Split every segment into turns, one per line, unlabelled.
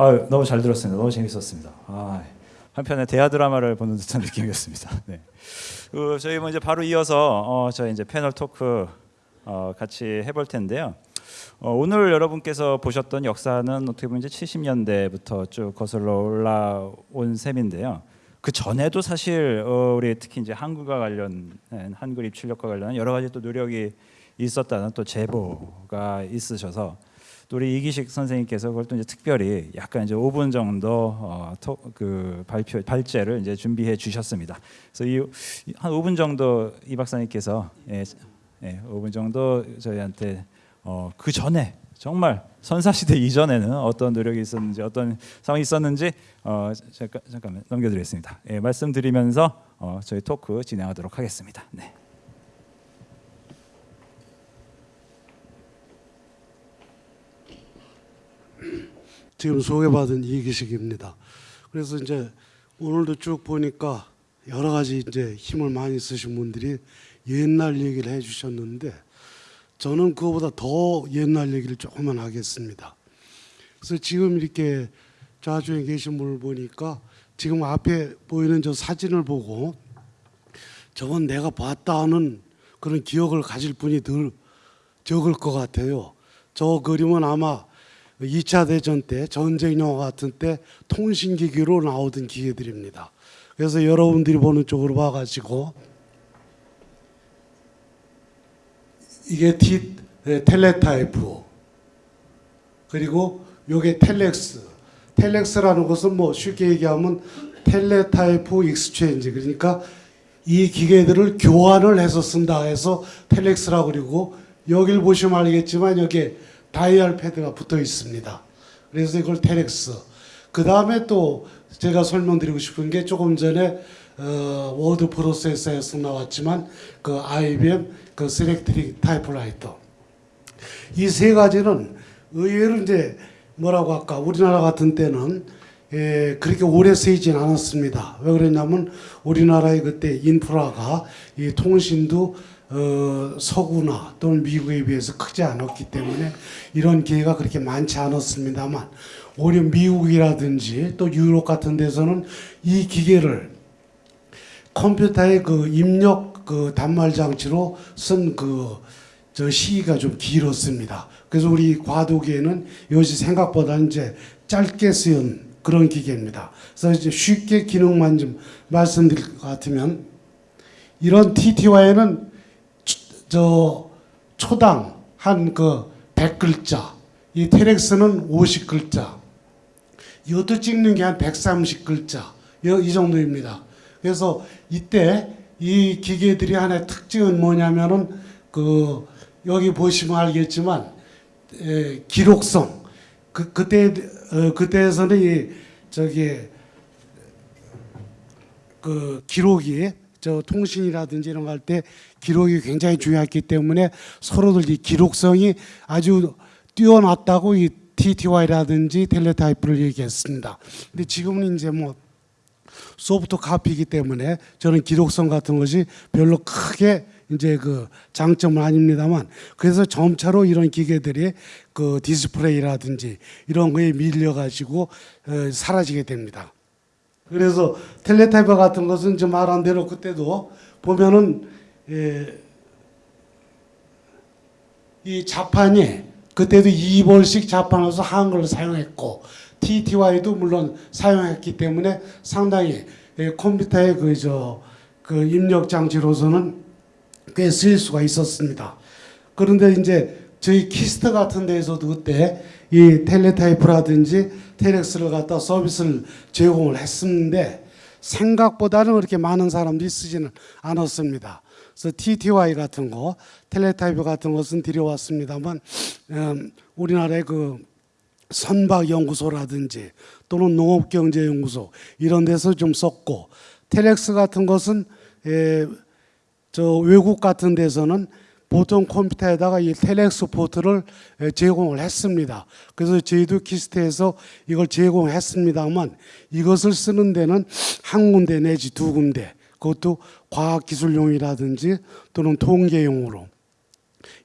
아, 너무 잘 들었습니다. 너무 재밌었습니다. 아, 한편의 대하 드라마를 보는 듯한 느낌이었습니다. 네. 그 저희 뭐 이제 바로 이어서 어, 저희 이제 패널 토크 어, 같이 해볼 텐데요. 어, 오늘 여러분께서 보셨던 역사는 어떻게 보면 이제 70년대부터 쭉 거슬러 올라온 셈인데요. 그 전에도 사실 어, 우리 특히 이제 한국과 관련 한글 입출력과 관련 여러 가지 또 노력이 있었다는 또 제보가 있으셔서 또 우리 이기식 선생님께서 그걸 또 이제 특별히 약간 이제 5분 정도 어, 토, 그 발표 발제를 이제 준비해 주셨습니다. 그래서 이 한 5분 정도 이 박사님께서 예, 예, 5분 정도 저희한테 어, 그 전에 정말 선사시대 이전에는 어떤 노력이 있었는지 어떤 상황이 있었는지 어, 잠깐, 잠깐만 넘겨드리겠습니다. 예, 말씀드리면서 어, 저희 토크 진행하도록 하겠습니다. 네.
지금 소개받은 이기식입니다. 그래서 이제 오늘도 쭉 보니까 여러 가지 이제 힘을 많이 쓰신 분들이 옛날 얘기를 해주셨는데 저는 그거보다 더 옛날 얘기를 조금만 하겠습니다. 그래서 지금 이렇게 좌중에 계신 분을 보니까 지금 앞에 보이는 저 사진을 보고 저건 내가 봤다 하는 그런 기억을 가질 분이 덜 적을 것 같아요. 저 그림은 아마 2차 대전 때 전쟁 영화 같은 때 통신기기로 나오던 기계들입니다. 그래서 여러분들이 보는 쪽으로 봐가지고 이게 티, 텔레타이프 그리고 요게 텔렉스 텔렉스라는 것은 뭐 쉽게 얘기하면 teletype exchange 그러니까 이 기계들을 교환을 해서 쓴다 해서 텔렉스라고 그리고 여길 보시면 알겠지만 여기에 다이얼 패드가 붙어 있습니다. 그래서 이걸 텔렉스. 그 다음에 또 제가 설명드리고 싶은 게 조금 전에 어, 워드 프로세서에서 나왔지만 그 IBM 그 Selectric 타이프라이터 이 세 가지는 의외로 이제 뭐라고 할까 우리나라 같은 때는 예, 그렇게 오래 쓰이진 않았습니다. 왜 그랬냐면 우리나라의 그때 인프라가 이 통신도 어, 서구나 또는 미국에 비해서 크지 않았기 때문에 이런 기회가 그렇게 많지 않았습니다만 오히려 미국이라든지 또 유럽 같은 데서는 이 기계를 컴퓨터의 그 입력 그 단말 장치로 쓴그 저 시기가 좀 길었습니다. 그래서 우리 과도기에는 이것이 생각보다 이제 짧게 쓰인 그런 기계입니다. 그래서 이제 쉽게 기능만 좀 말씀드릴 것 같으면 이런 TTY는 저 초당 한 그 100글자, 이 테렉스는 50글자, 이것도 찍는 게 한 130글자, 이 정도입니다. 그래서 이때 이 기계들이 하나의 특징은 뭐냐면은 그 여기 보시면 알겠지만 에, 기록성 그 그때 어, 그때에서는 이 저기 그 기록이 저 통신이라든지 이런 거 할 때 기록이 굉장히 중요했기 때문에 서로들 이 기록성이 아주 뛰어났다고 이 TTY라든지 텔레타이프를 얘기했습니다. 근데 지금은 이제 뭐 소프트 카피이기 때문에 저는 기록성 같은 것이 별로 크게 이제 그 장점은 아닙니다만 그래서 점차로 이런 기계들이 그 디스플레이라든지 이런 거에 밀려 가지고 어, 사라지게 됩니다. 그래서 텔레타이프 같은 것은 저 말한 대로 그때도 보면은 예, 이 자판이 그때도 2벌씩 자판으로서 한글을 사용했고 TTY도 물론 사용했기 때문에 상당히 예, 컴퓨터의 그저 그 입력 장치로서는 꽤 쓰일 수가 있었습니다. 그런데 이제 저희 KIST 같은 데에서도 그때 이 텔레타이프라든지 텔렉스를 갖다 서비스를 제공을 했었는데 생각보다는 그렇게 많은 사람들이 쓰지는 않았습니다. 그래서 TTY 같은 거, 텔레타이프 같은 것은 들여왔습니다만 음, 우리나라의 그 선박연구소라든지 또는 농업경제연구소 이런 데서 좀 썼고 텔렉스 같은 것은 에, 저 외국 같은 데서는 보통 컴퓨터에다가 이 텔렉스 포트를 제공을 했습니다. 그래서 저희도 KIST에서 이걸 제공했습니다만 이것을 쓰는 데는 한 군데 내지 두 군데 그것도 과학기술용이라든지 또는 통계용으로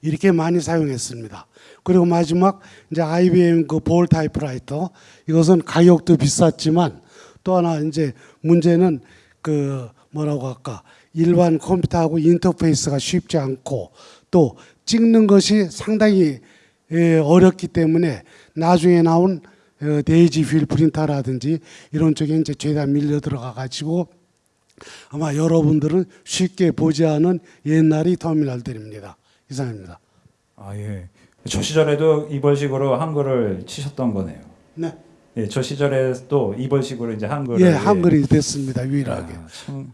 이렇게 많이 사용했습니다. 그리고 마지막 이제 IBM 그 볼 타이프라이터 이것은 가격도 비쌌지만 또 하나 이제 문제는 그 뭐라고 할까 일반 컴퓨터하고 인터페이스가 쉽지 않고 또 찍는 것이 상당히 예, 어렵기 때문에 나중에 나온 어, daisy wheel 프린터라든지 이런 쪽에 이제 죄다 밀려 들어가 가지고 아마 여러분들은 쉽게 보지 않은 옛날의 터미널들입니다. 이상입니다.
아 예. 저 시절에도 이벌식으로 한글을 치셨던 거네요.
네.
예, 저 시절에도 이벌식으로 이제 한글을
예, 한글이 됐습니다. 유일하게.
아, 참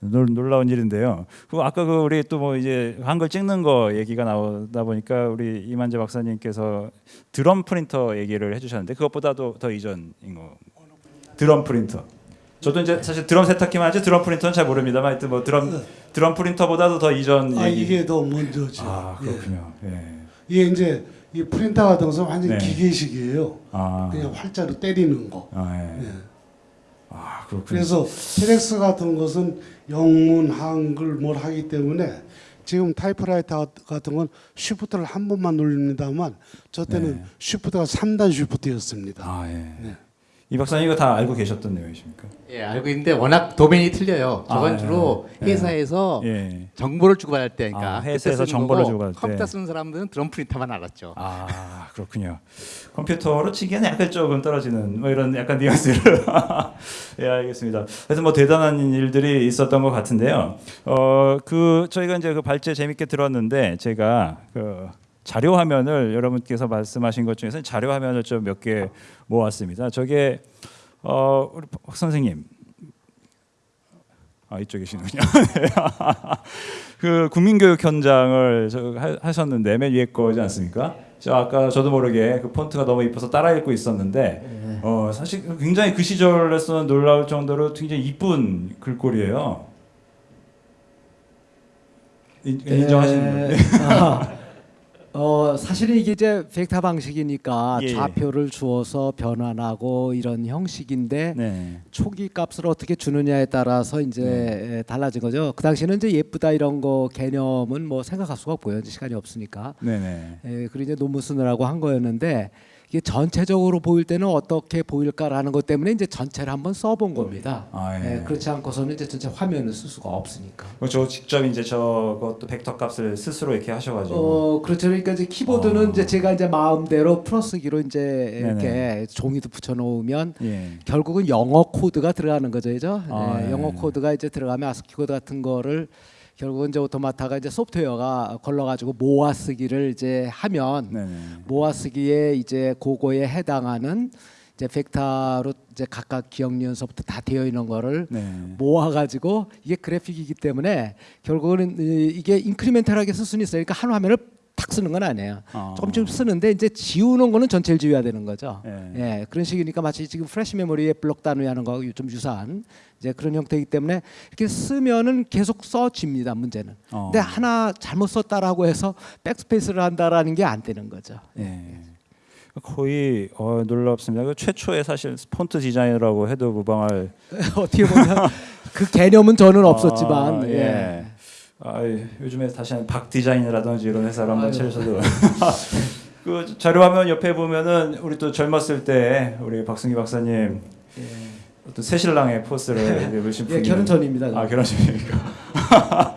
놀, 놀라운 일인데요. 그 아까 그 우리 또 뭐 이제 한글 찍는 거 얘기가 나오다 보니까 우리 이만재 박사님께서 드럼 프린터 얘기를 해주셨는데 그것보다도 더 이전인 거. 드럼 프린터. 저도 이제 사실 드럼 세탁기만 하지 드럼 프린터는 잘 모릅니다만 하여튼 뭐 드럼 드럼 프린터보다도 더 이전
아
얘기.
이게 더 먼저죠.
아
예.
그렇군요. 예.
이게 이제 이 프린터 같은 것은 완전
네.
히 기계식이에요.
아,
그냥 활자로 때리는 거.
아, 예.
예.
아 그렇군요.
그래서 텔렉스 같은 것은 영문, 한글 뭘 하기 때문에 지금 타이프라이터 같은 건 shift를 한 번만 눌립니다만 저 때는
네.
쉬프트가 3단 쉬프트였습니다.
아 예.
네.
이 박사님 이거 다 알고 계셨던 내용이십니까?
예, 알고 있는데 워낙 도메인이 틀려요. 저건
아,
주로
예.
회사에서
예.
정보를 주고받을 때니까
아,
그때
회사에서 정보를 주고받을 때.
컴퓨터 쓰는 사람들은 드럼 프린터만 알았죠.
아 그렇군요. 컴퓨터로 치기에는 약간 조금 떨어지는 뭐 이런 약간 뉘앙스를 예 알겠습니다. 그래서 뭐 대단한 일들이 있었던 것 같은데요. 어그 저희가 이제 그 발제 재밌게 들었는데 제가 그 자료 화면을 여러분께서 말씀하신 것 중에서 자료 화면을 좀 몇 개 모았습니다. 저게 어 우리 박 선생님 아. 네. 그 국민교육 현장을 하- 하셨는데 맨 위에 거지 않습니까? 저 아까 저도 모르게 그 폰트가 너무 이뻐서 따라 읽고 있었는데 어 사실 굉장히 그 시절에서는 놀라울 정도로 굉장히 이쁜 글꼴이에요. 인? 예.
아, 어 사실은 이게 이제 벡터 방식이니까
예, 예.
좌표를 주어서 변환하고 이런 형식인데
네.
초기 값을 어떻게 주느냐에 따라서 이제
네.
예, 달라진 거죠. 그 당시에는 이제 예쁘다 이런 거 개념은 뭐 생각할 수가 없고요. 시간이 없으니까.
네네.
예, 그리고 이제 논문 쓰느라고 한 거였는데 이게 전체적으로 보일 때는 어떻게 보일까라는 것 때문에 이제 전체를 한번 써본 겁니다.
아, 예.
예, 그렇지 않고서는 이제 전체 화면을 쓸 수가 없으니까.
그저 직접 이제 저것도 벡터 값을 스스로 이렇게 하셔가지고.
어 그렇죠. 그러니까 이제 키보드는
어.
이제 제가 이제 마음대로 풀어쓰기로 이제 이렇게
네네.
종이도 붙여놓으면
예.
결국은 영어 코드가 들어가는 거죠, 그죠?
아,
네,
예.
영어 코드가 이제 들어가면 아스키 코드 같은 거를 결국은 이제 automata가 이제 소프트웨어가 걸러가지고 모아 쓰기를 이제 하면
네네.
모아 쓰기에 이제 그거에 해당하는 이제 벡터로 이제 각각 기역 니은서부터 다 되어 있는 거를
네.
모아가지고 이게 그래픽이기 때문에 결국은 이- 이게 incremental하게 쓸 수는 있어요. 그러니까 한 화면을 탁 쓰는 건 아니에요.
아.
조금씩 쓰는데 이제 지우는 거는 전체를 지워야 되는 거죠.
예.
예, 그런 식이니까 마치 지금 플래시 메모리에 블록 단위 하는 거하고 좀 유사한 이제 그런 형태이기 때문에 이렇게 쓰면은 계속 써집니다. 문제는.
어.
근데 하나 잘못 썼다라고 해서 백스페이스를 한다라는 게 안 되는 거죠.
예. 거의 어, 놀랍습니다. 그 최초의 사실 폰트 디자이너라고 해도 무방할
어떻게 보면 그 개념은 저는 없었지만
아,
예.
예. 아, 요즘에 다시 한박 디자인이라든지 이런 회사를 한번. 차리셔도 그 자료 화면 옆에 보면은 우리 또 젊었을 때 우리 박승기 박사님
예.
어떤 새신랑의 포스를 입으신
예,
분이
결혼 전입니다.
아 결혼 전입니까?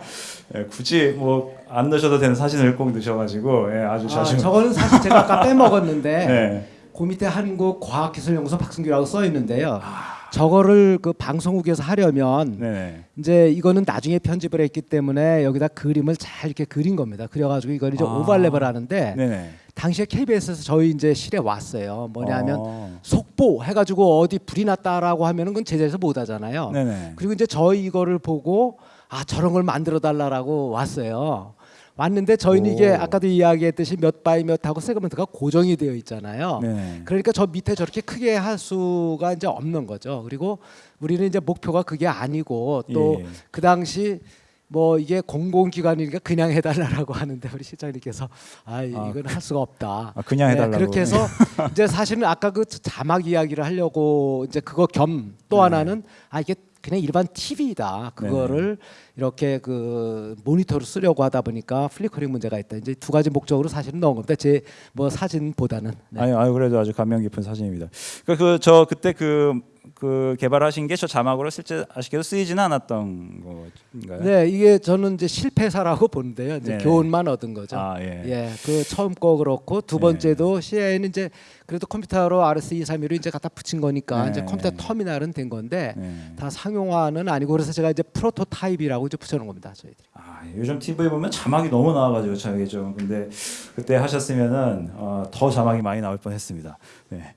예, 굳이 뭐 안 넣으셔도 되는 사진을 꼭 넣으셔가지고 예, 아주
아,
자주
저거는 사실 제가 아까 빼먹었는데
네.
그 밑에 한국과학기술연구소 박승규라고 써 있는데요.
아.
저거를 그 방송국에서 하려면
네네.
이제 이거는 나중에 편집을 했기 때문에 여기다 그림을 잘 이렇게 그린 겁니다. 그래가지고 이걸 이제
아.
오버랩을 하는데
네네.
당시에 KBS에서 저희 이제 실에 왔어요. 뭐냐면
어.
속보 해가지고 어디 불이 났다라고 하면은 그건 제자리에서 못 하잖아요.
네네.
그리고 이제 저희 이거를 보고 아 저런 걸 만들어 달라라고 왔어요. 왔는데 저희는
오.
이게 아까도 이야기했듯이 몇 by 몇 하고 세그먼트가 고정이 되어 있잖아요.
네네.
그러니까 저 밑에 저렇게 크게 할 수가 이제 없는 거죠. 그리고 우리는 이제 목표가 그게 아니고 또
예.
그 당시 뭐 이게 공공기관이니까 그냥 해달라고 하는데 우리 실장님께서 아 이건 할 수가 없다.
아, 그냥
네,
해달라고.
그렇게 해서 이제 사실은 아까 그 자막 이야기를 하려고 이제 그거 겸또
네.
하나는 아 이게 그냥 일반 TV다. 그거를 이렇게 그 모니터로 쓰려고 하다 보니까 flickering 문제가 있다. 이제 두 가지 목적으로 사실은 넣은 겁니다. 제 뭐 사진보다는. 네.
아니, 아니 그래도 아주 감명 깊은 사진입니다. 그저 그때 그, 그 개발하신 게 저 자막으로 실제 아쉽게도 쓰이지는 않았던 건가요?
네, 이게 저는 이제 실패사라고 보는데요. 이제
네네.
교훈만 얻은 거죠.
아 예.
예, 그 처음 거 그렇고 두
네.
번째도 CI는 이제 그래도 컴퓨터로 RS231을 이제 갖다 붙인 거니까
네.
이제 컴퓨터 터미널은 된 건데
네.
다 상용화는 아니고 그래서 제가 이제 프로토타입이라고 이제 붙여놓은 겁니다. 저희들이.
아, 요즘 TV 보면 자막이 너무 나와가지고 참 이게 좀 근데 그때 하셨으면은 어, 더 자막이 많이 나올 뻔했습니다. 네,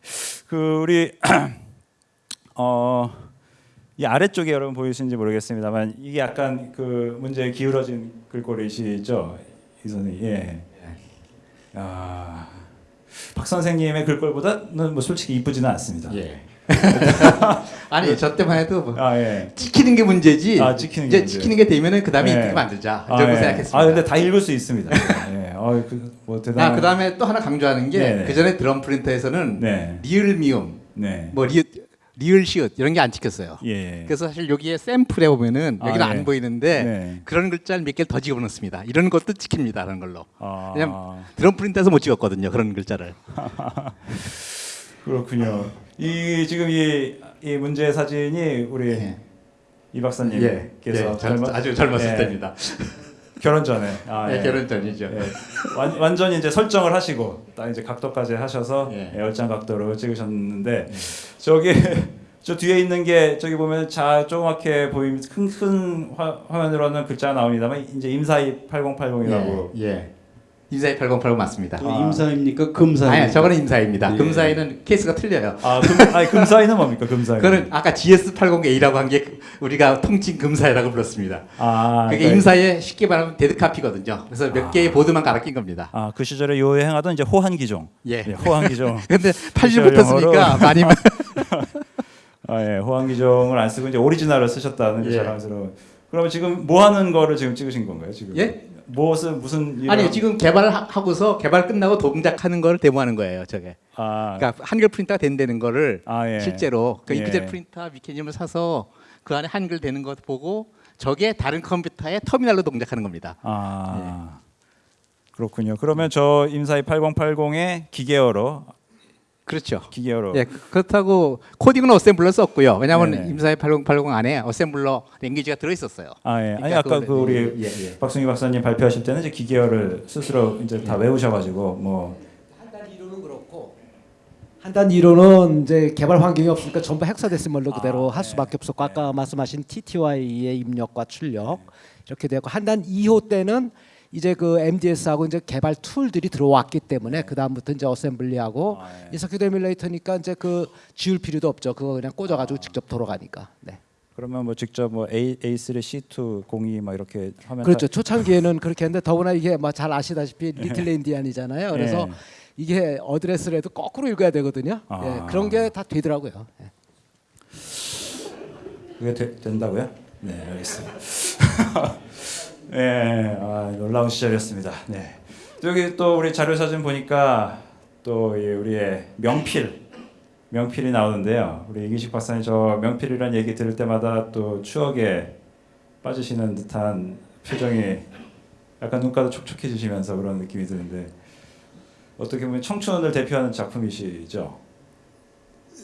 그 우리 어. 이 아래쪽에 여러분 보이시는지 모르겠습니다만 이게 약간 그 문제에 기울어진 글꼴이시죠, 이 선생님. 예. 아, 박 선생님의 글꼴보다는 뭐 솔직히 이쁘지는 않습니다.
예. 아니 저 때만 해도 뭐
아 예.
찍히는 게 문제지.
아, 찍히는 게
이제
문제.
찍히는 게 되면은 그 다음에
네.
이쁘게 만들자.
아, 예.
생각했습니다.
아 근데 다 읽을 수 있습니다. 예. 어, 그 뭐 대단.
아, 그 다음에 또 하나 강조하는 게
네네.
그 전에 드럼 프린터에서는
네.
리을 미음,
네.
뭐 리, 리을 시읒 이런 게 안 찍혔어요.
예.
그래서 사실 여기에 샘플에 보면은
아,
여기는
네.
안 보이는데
네.
그런 글자를 몇 개를 더 집어넣습니다. 이런 것도 찍힙니다. 그런 걸로.
아,
왜냐면 드럼 프린터에서 못 찍었거든요. 그런 글자를.
그렇군요. 이 지금 이, 이 문제 사진이 우리
예.
이 박사님께서
절-
젊은-
아주 젊었을
예,
때입니다.
결혼 전에 아,
네,
예.
결혼 전이죠.
예. 완, 완전히 이제 설정을 하시고 딱 이제 각도까지 하셔서
예.
예, 열장 각도로 찍으셨는데 저기 저 뒤에 있는 게 저기 보면 자 조그맣게 보임 큰큰 화면으로는 글자 나옵니다만 이제 임사이 8080이라고
예. 예. 임사이 8080 맞습니다.
또 임사입니까 금사입니까?
아니, 저거는 임사입니다.
예.
금사이는 케이스가 틀려요.
아, 금, 아니 금사이는 뭡니까 금사이?
그거는 아까 GS80A라고 한 게 우리가 통칭 금사이라고 불렀습니다.
아,
그게
그러니까-
임사의 쉽게 말하면 dead copy거든요. 그래서 몇 개의 보드만 갈아 낀 겁니다.
아, 그 시절에 유행하던 이제 호환 기종.
예.
네, 호환 기종.
근데 80부터 쓰니까 많이
아, 예, 호환 기종을 안 쓰고 이제 오리지널을 쓰셨다는 게
예.
자랑스러운. 그러면 지금 뭐 하는 거를 지금 찍으신 건가요, 지금?
예?
무슨 무슨 일을
아니
하-
지금 개발을 하- 하고서 개발 끝나고 동작하는 거를 데모하는 거예요. 저게.
아,
그러니까 한글 프린터가 된다는 거를
아, 예.
실제로 그
예.
잉크젯 프린터 mechanism을 사서 그 안에 한글 되는 것 보고 저게 다른 컴퓨터의 터미널로 동작하는 겁니다.
아. 그렇군요. 그러면 저 임사이 8080의 기계어로
그렇죠.
기계어로
예, 그- 그렇다고 코딩은 어셈블러 썼고요. 왜냐하면
네네.
임사의 8080 안에 assembler language가 들어 있었어요.
아, 예. 아니
그러니까
아까
그거를-
그 우리
예, 예.
박승희 박사님 발표하실 때는 이제 기계어를 스스로 이제 다 외우셔 가지고 뭐
한단 1호는 그렇고 한단 1호는 이제 개발 환경이 없으니까 전부 hexadecimal로 그대로
아,
할
네.
수밖에 없었고 아까 말씀하신 TTY의 입력과 출력 이렇게 되고 한단 2호 때는 이제 그 MDS하고 이제 개발 tool들이 들어왔기 때문에 그 다음부터 이제 어셈블리하고
아, 예.
in-circuit emulator니까 이제 그 지울 필요도 없죠. 그거 그냥 꽂아가지고 직접 돌아가니까. 네.
그러면 뭐 직접 뭐 A A3, C2, 02 막 이렇게 하면
그렇죠. 초창기에는 그렇게 했는데 더구나 이게 뭐잘 아시다시피 little endian이잖아요. 그래서
예.
이게 어드레스를 해도 거꾸로 읽어야 되거든요.
아.
예, 그런 게 다 되더라고요. 예.
그게 되, 된다고요? 네, 알겠습니다. 네, 아, 놀라운 시절이었습니다. 네. 여기 또 우리 자료 사진 보니까 또이 우리의 명필 명필이 나오는데요. 우리 이기식 박사님 저 명필이라는 얘기 들을 때마다 또 추억에 빠지시는 듯한 표정이 약간 눈가도 촉촉해지시면서 그런 느낌이 드는데 어떻게 보면 청춘을 대표하는 작품이시죠?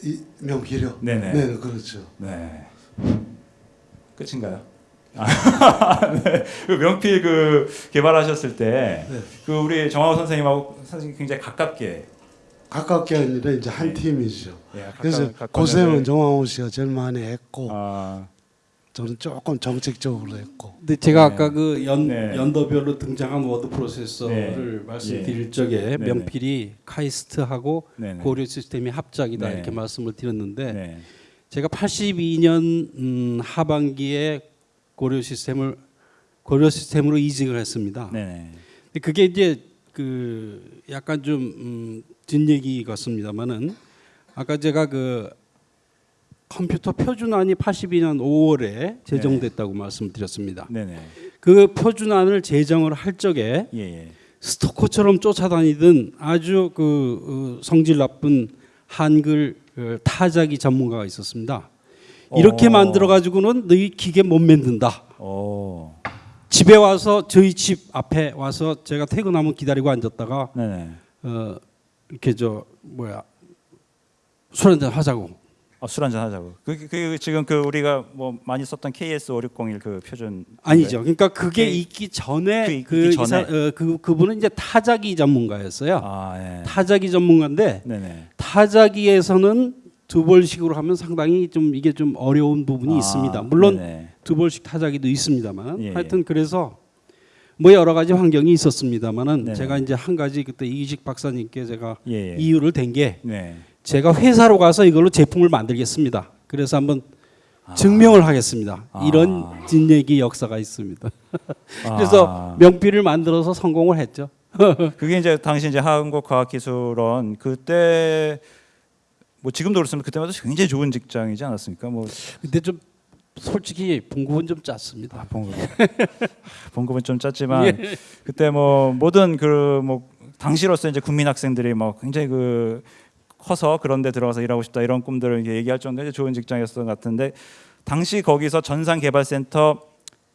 이 명필요.
네네.
네, 그렇죠.
네. 끝인가요? 아, 네. 그 명필 그 개발하셨을 때,
네.
그 우리 정하우 선생님하고 선생님 굉장히 가깝게.
가깝게 아니라 이제 한 팀이죠.
예, 가까-
그래서 고생은
연을-
정황호 씨가 제일 많이 했고
아,
저는 조금 정책적으로 했고
근데 제가
네.
아까 그 연,
네.
연도별로 등장한 워드 프로세서를
네.
말씀드릴 적에
네네.
명필이 카이스트하고. 고려 시스템이 합작이다
네.
이렇게 말씀을 드렸는데
네.
제가 82년 음, 하반기에 고려 시스템을 고려 시스템으로 이직을 했습니다. 근데 그게 이제 그 약간 좀 음, 뒷얘기 같습니다만은 아까 제가 그 컴퓨터 표준안이 82년 5월에 제정됐다고 말씀드렸습니다.
네네.
그 표준안을 제정을 할 적에
예, 예.
스토커처럼 쫓아다니던 아주 그 어, 성질 나쁜 한글 어, 타자기 전문가가 있었습니다. 이렇게
어.
만들어 가지고는 너희 기계 못 만든다.
오.
집에 와서 저희 집 앞에 와서 제가 퇴근하면 기다리고 앉았다가
네네.
어 이렇게 저 뭐야 술 한잔 하자고.
아, 술 한잔 하자고. 그, 그 지금 그 우리가 뭐 많이 썼던 KS 5601 그 표준
아니죠. 그러니까 그게
그-
있기 전에
그 있기
그,
전에.
이사, 어, 그 그분은 이제 타자기 전문가였어요.
아, 예.
타자기 전문가인데
네네.
타자기에서는 두 벌식으로 하면 상당히 좀 이게 좀 어려운 부분이
아,
있습니다. 물론
네네.
두 벌식 타자기도 있습니다만
예,
하여튼 그래서 뭐 여러 가지 환경이 있었습니다만은
네네.
제가 이제 한 가지 그때 이기식 박사님께 제가
예, 예.
이유를 댄게
네.
제가 회사로 가서 이걸로 제품을 만들겠습니다. 그래서 한번 증명을 하겠습니다.
아.
이런 뒷얘기 역사가 있습니다. 그래서
아,
명필을 만들어서 성공을 했죠.
그게 이제 당시 이제 한국과학기술원 그때 뭐 지금도 그렇습니다. 그때마다 굉장히 좋은 직장이지 않았습니까? 뭐
근데 좀 솔직히 봉급은 좀 짰습니다.
아, 봉급 봉급은 좀 짰지만
예.
그때 뭐 모든 그 뭐 당시로서 이제 국민 학생들이 뭐 굉장히 그 커서 그런 데 들어가서 일하고 싶다 이런 꿈들을 얘기할 정도의 좋은 직장이었던 것 같은데 당시 거기서 전산개발센터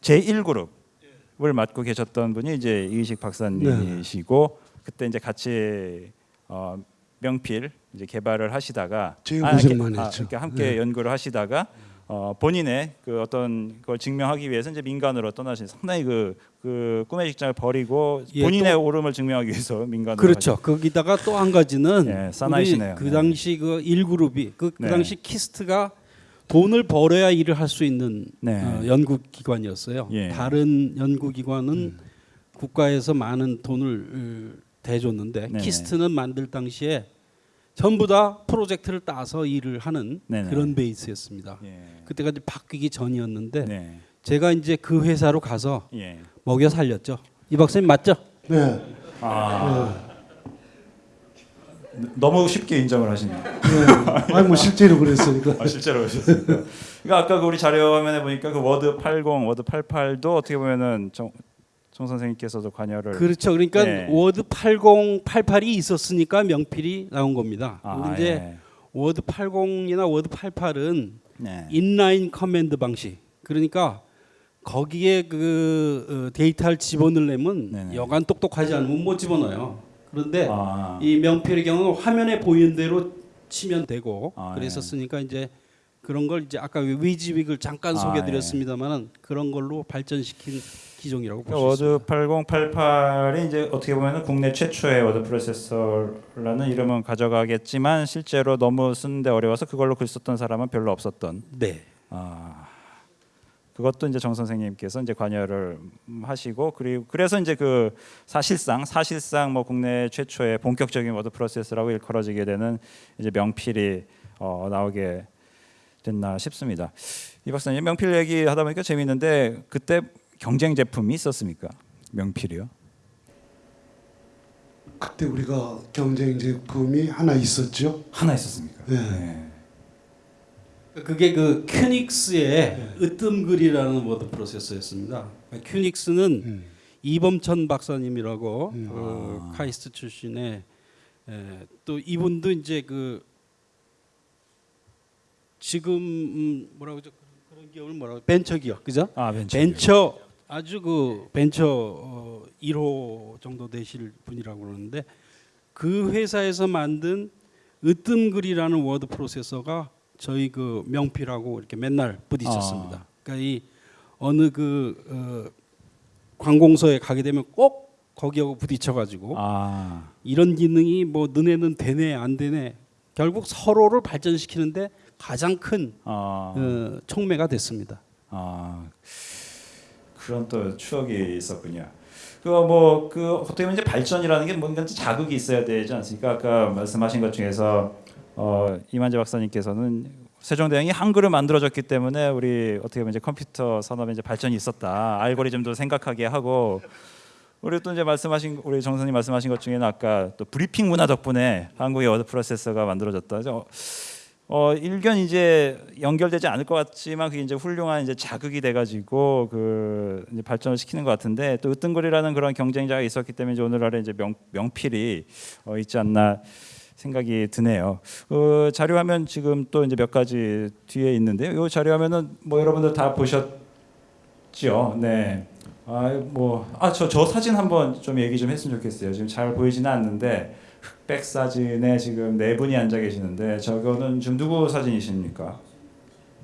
제1그룹을 맡고 계셨던 분이 이제 이의식 박사님이시고 그때 이제 같이 어, 명필 이제 개발을 하시다가 아,
고생
이렇게-
많이
아,
했죠.
함께
네.
연구를 하시다가 어, 본인의 그 어떤 걸 증명하기 위해서 이제 민간으로 떠나신 상당히 그, 그 꿈의 직장을 버리고
예,
본인의 옳음을 증명하기 위해서 민간으로
그렇죠. 거기다가 또 한 가지는
예, 사나이시네요.
그
네.
당시 그 일그룹이 그, 그
네.
당시 키스트가 돈을 벌어야 일을 할 수 있는
네.
어, 연구기관이었어요.
예.
다른 연구기관은 국가에서 많은 돈을 어, 대줬는데
네네.
키스트는 만들 당시에 전부 다 프로젝트를 따서 일을 하는
네네.
그런 베이스였습니다.
예.
그때가 이제 바뀌기 전이었는데
네.
제가 이제 그 회사로 가서
예.
먹여 살렸죠. 이 박사님 맞죠?
네.
아. 너무 쉽게 인정을 하시네요.
네. 아니 뭐 실제로 그랬으니까.
아, 실제로 그러셨습니까? 그러니까 아까 그 우리 자료 화면에 보니까 그 워드 80, 워드 88도 어떻게 보면은 정, 정 선생님께서도 관여를
그렇죠. 그러니까
네.
워드 80, 88이 있었으니까 명필이 나온 겁니다.
아,
근데
예.
워드 80이나 워드 88은
네.
inline command 방식. 그러니까 거기에 그 어, 데이터를 집어넣으려면
네네.
여간 똑똑하지 않으면 못 집어넣어요. 그런데
아.
이 명필의 경우는 화면에 보이는 대로 치면 되고
아,
그랬었으니까 이제 그런 걸 이제 아까 WYSIWYG을 잠깐
아,
소개드렸습니다만은 그런 걸로 발전시킨 기종이라고 볼수
그러니까. 워드 8088이 이제 어떻게 보면 국내 최초의 워드 프로세서라는 이름은 가져가겠지만 실제로 너무 쓰는데 어려워서 그걸로 글 썼던 사람은 별로 없었던.
네.
아 그것도 이제 정 선생님께서 이제 관여를 하시고 그리고 그래서 이제 그 사실상 사실상 뭐 국내 최초의 본격적인 워드 프로세서라고 일컬어지게 되는 이제 명필이 어, 나오게 됐나 싶습니다. 이 박사님 명필 얘기 하다 보니까 재미있는데 그때 경쟁 제품이 있었습니까? 명필이요?
그때 우리가 경쟁 제품이 하나 있었죠.
하나 있었습니까?
네.
그게 그 큐닉스의 으뜸글이라는 워드 프로세서였습니다. 큐닉스는
음.
이범천 박사님이라고
음.
어, 카이스트 출신의 에, 또 이분도 이제 그 지금 음, 뭐라고 저 그런 기업을 뭐라고 벤처 기업 그죠?
아 벤처.
벤처 아주 그 벤처 어, 1호 정도 되실 분이라고 그러는데 그 회사에서 만든 으뜸글이라는 워드 프로세서가 저희 그 명필하고 이렇게 맨날 부딪혔습니다.
아.
그러니까 이 어느 그 어, 관공서에 가게 되면 꼭 거기하고 부딪혀가지고
아
이런 기능이 뭐 너네는 되네 안 되네 결국 서로를 발전시키는데 가장 큰
아.
어, 촉매가 됐습니다.
아 그런 또 추억이 있었군요. 그뭐그 어떻게 보면 이제 발전이라는 게 뭔가 자극이 있어야 되지 않습니까? 아까 말씀하신 것 중에서 어, 이만재 박사님께서는 세종대왕이 한글을 만들어졌기 때문에 우리 어떻게 보면 이제 컴퓨터 산업에 이제 발전이 있었다. 알고리즘도 생각하게 하고 우리 또 이제 말씀하신 우리 정선님 말씀하신 것 중에는 아까 또 브리핑 문화 덕분에 한국의 워드 프로세서가 만들어졌다. 어, 어 일견 이제 연결되지 않을 것 같지만 그게 이제 훌륭한 이제 자극이 돼가지고 그 이제 발전을 시키는 것 같은데 또 으뜸글이라는 그런 경쟁자가 있었기 때문에 이제 오늘날에 이제 명 명필이 어, 있지 않나 생각이 드네요. 그 자료 화면 지금 또 이제 몇 가지 뒤에 있는데요. 이 자료 화면은 뭐 여러분들 다 보셨죠? 네. 아, 뭐, 아, 저, 저 사진 한번 좀 얘기 좀 했으면 좋겠어요. 지금 잘 보이지는 않는데, 흑 백 사진에 지금 네 분이 앉아 계시는데, 저거는 지금 누구 사진이십니까?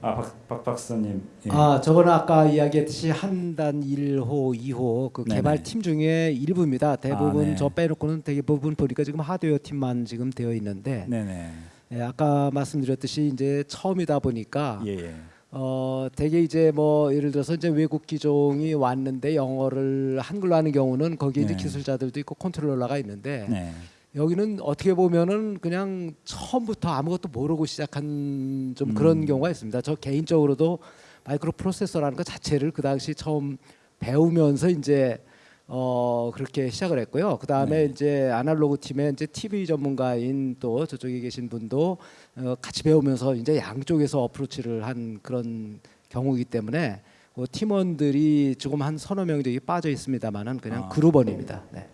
아, 박, 박 박사님. 예.
아, 저거는 아까 이야기했듯이 한단 1호, 2호 그
네네.
개발팀 중에 일부입니다. 대부분
아, 네.
저 빼놓고는 대부분 보니까 지금 하드웨어 팀만 지금 되어 있는데
네네.
예, 아까 말씀드렸듯이 이제 처음이다 보니까
예, 예.
어 되게 이제 뭐 예를 들어서 이제 외국 기종이 왔는데 영어를 한글로 하는 경우는 거기에 이제
네.
기술자들도 있고 컨트롤러가 있는데
네.
여기는 어떻게 보면은 그냥 처음부터 아무것도 모르고 시작한 좀
음.
그런 경우가 있습니다. 저 개인적으로도 마이크로 프로세서라는 것 자체를 그 당시 처음 배우면서 이제 어 그렇게 시작을 했고요. 그 다음에
네.
이제 아날로그 팀의 이제 TV 전문가인 또 저쪽에 계신 분도 어 같이 배우면서 이제 양쪽에서 어프로치를 한 그런 경우이기 때문에 그 팀원들이 조금 한 서너 명 정도 빠져 있습니다만은 그냥
아.
그룹원입니다. 네.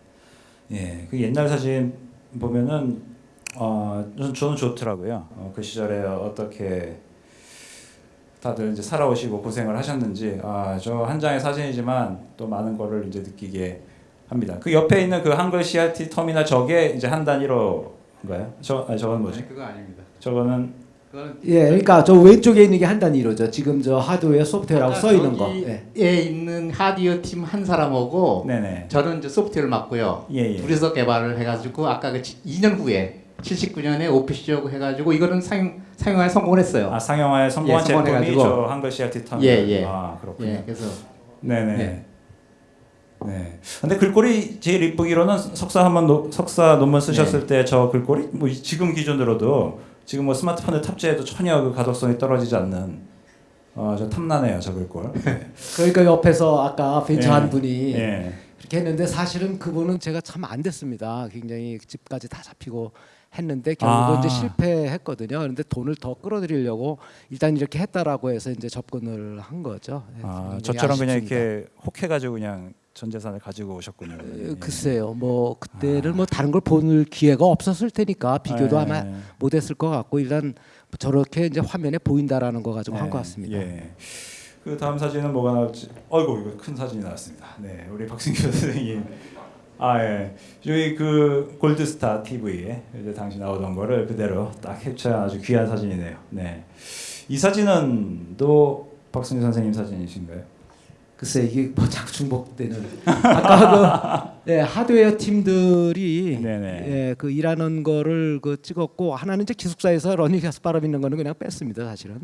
예, 그 옛날 사진 보면은 어, 저는, 저는 좋더라고요. 어, 그 시절에 어떻게 다들 이제 살아오시고 고생을 하셨는지 아, 저 한 장의 사진이지만 또 많은 거를 이제 느끼게 합니다. 그 옆에 있는 그 한글 CRT 터미널 저게 이제 한 단위로인가요? 저 아니, 저건 뭐지?
그거 아닙니다.
저거는
예, 그러니까 저 왼쪽에 있는 게 한 단위로죠. 지금 저 하드웨어 소프트웨어라고
아까
써 있는 거. 예.
있는 하드웨어 팀 한 사람하고
네네.
저는 이제 소프트웨어를 맡고요.
예, 예.
둘이서 개발을 해가지고 아까 그 2년 후에 79년에 OPC하고 해가지고 이거는 상용 상용화에 성공을 했어요.
아 상용화에 성공한
예,
제품이. 저 한글 CRT 터미널.
예, 예.
아 그렇군요.
예, 그래서
네네.
네.
네. 근데 글꼴이 제일 이쁘기로는 석사 한번 노- 석사 논문 쓰셨을
네.
때저 글꼴이 뭐 이- 지금 기준으로도 지금 뭐 스마트폰에 탑재해도 전혀 그 가독성이 떨어지지 않는 어 저 탐나네요 저 글꼴. 네.
그러니까 옆에서 아까 벤처
예.
한 분이
예.
그렇게 했는데 사실은 그분은 제가 참 안 됐습니다. 굉장히 집까지 다 잡히고 했는데 결국은
아.
이제 실패했거든요. 그런데 돈을 더 끌어들이려고 일단 이렇게 했다라고 해서 이제 접근을 한 거죠. 예,
아 저처럼 그냥
아쉽습니다.
이렇게 혹해가지고 그냥 전 재산을 가지고 오셨군요.
에,
예.
글쎄요, 뭐 그때는 뭐 다른 걸볼 기회가 없었을 테니까 비교도
예.
아마 못했을 것 같고 일단 저렇게 이제 화면에 보인다라는 거 가지고 한것
예,
같습니다.
예. 그 다음 사진은 뭐가 나올지. 어이구 이거 큰 사진이 나왔습니다. 네, 우리 박승규 선생님. 아 예. 여기 그 골드스타 TV에 이제 당시 나오던 거를 그대로 딱 캡처한 아주 귀한 사진이네요. 네. 이 사진은 또 박승규 선생님 사진이신가요?
글쎄 이게 뭐 자꾸 중복되는 아까 그 예, 하드웨어 팀들이. 예, 그 일하는 거를 그 찍었고 하나는 이제 기숙사에서 러닝셔츠 바람 있는 거는 그냥 뺐습니다 사실은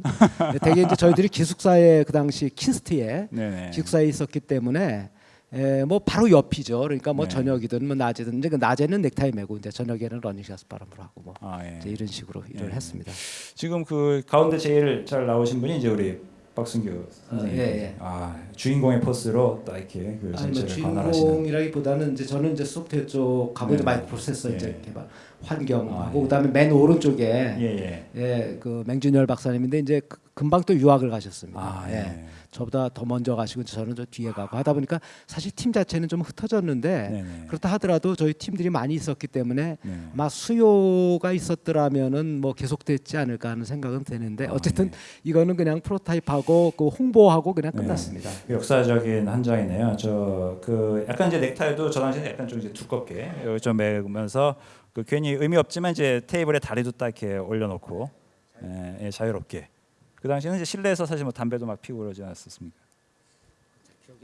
예, 되게 이제 저희들이 기숙사에 그 당시 KIST에
네네.
기숙사에 있었기 때문에 예, 뭐 바로 옆이죠 그러니까 뭐
네.
저녁이든 뭐 낮이든 이제 그 낮에는 넥타이 메고 이제 저녁에는 러닝셔츠 바람으로 하고 뭐
아 예.
이런 식으로 일을
예.
했습니다
지금 그 가운데 제일 잘 나오신 분이 이제 우리 박승규 선생님.
예, 예.
아 주인공의 포스로 딱 이렇게
그뭐
전체를 관할하시는.
주인공이라기보다는 이제 저는 이제 소프트웨어 쪽 가고
네.
이제 마이크로 프로세서
예.
이제 개발 환경하고
아, 예.
그다음에 맨 오른쪽에
예 예.
예, 그 맹준열 박사님인데 이제 그- 금방 또 유학을 가셨습니다.
아
예.
예.
저보다 더 먼저 가시고 저는 저 뒤에 가고 하다 보니까 사실 팀 자체는 좀 흩어졌는데
네네.
그렇다 하더라도 저희 팀들이 많이 있었기 때문에
네.
아마 수요가 있었더라면은 뭐 계속됐지 않을까 하는 생각은 드는데
아,
어쨌든
네.
이거는 그냥 프로타입하고 그 홍보하고 그냥
네.
끝났습니다.
역사적인 한 장이네요. 저 그 약간 이제 넥타이도 저 당시에 약간 좀 이제 두껍게 여기 좀 매면서 그 괜히 의미 없지만 이제 테이블에 다리도 딱 이렇게 올려놓고 예, 예, 자유롭게. 그 당시에는 이제 실내에서 사실 뭐 담배도 막 피우고 그러지 않았었습니까?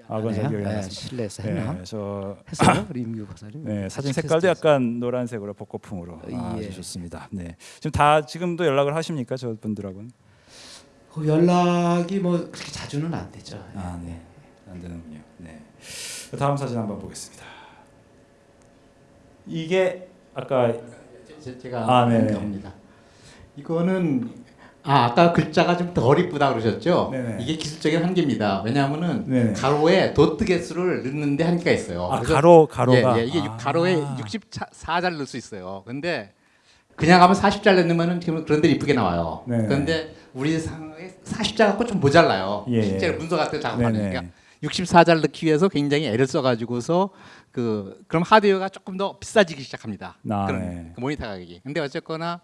아, 그건 잘 기억이 안
네,
났습니다.
실내에서 했나?
네, 저
했어요? 임규 박사님?
네, 사진 색깔도. 약간 노란색으로 벚꽃풍으로 아,
예.
좋습니다. 네, 지금 다 지금도 연락을 하십니까 저 분들하고는?
그 연락이 뭐 그렇게 자주는 안 되죠.
아, 네. 안 되는군요. 네. 다음 사진 한번 보겠습니다. 이게 아까
제- 제가
아, 네네.
겁니다. 이거는 아 아까 글자가 좀 덜 이쁘다 그러셨죠?
네네.
이게 기술적인 한계입니다. 왜냐하면은
네네.
가로에 도트 개수를 넣는데 한계가 있어요.
아, 가로 가로가
예, 예, 이게
아.
가로에 64잘 넣을 수 있어요. 근데 그냥 하면 40자 넣으면은 지금 그런 데 이쁘게 나와요.
네네.
그런데 우리 상황에 40자 갖고 좀 모자라요.
예,
실제로
예.
문서 같은. 그러니까 64자를 넣기 위해서 굉장히 애를 써가지고서 그 그럼 하드웨어가 조금 더 비싸지기 시작합니다.
아,
그런
네.
그 모니터 가격이. 근데 어쨌거나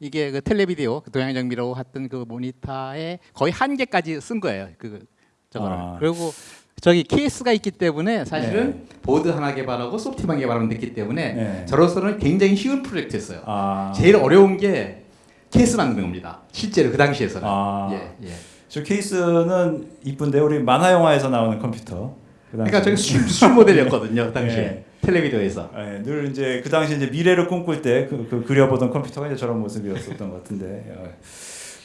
이게 그 TeleVideo 그 동양정밀이라고 했던 그 모니터의 거의 한계까지 쓴 거예요. 그 저거를.
아.
그리고 저기 케이스가 있기 때문에 사실은
네.
보드 하나 개발하고 소프트만 개발하면 됐기 때문에
네.
저로서는 굉장히 쉬운 프로젝트였어요.
아,
제일 어려운 게 케이스 만드는 겁니다. 실제로 그 당시에서는.
아.
예, 예.
저 케이스는 이쁜데 우리 만화 영화에서 나오는 컴퓨터. 그
그러니까 저게. 술, 술 모델이었거든요. 그 당시에
예.
TeleVideo에서.
예, 늘 이제 그 당시 이제 미래를 꿈꿀 때 그, 그 그려보던 컴퓨터가 이제 저런 모습이었었던 것 같은데 예.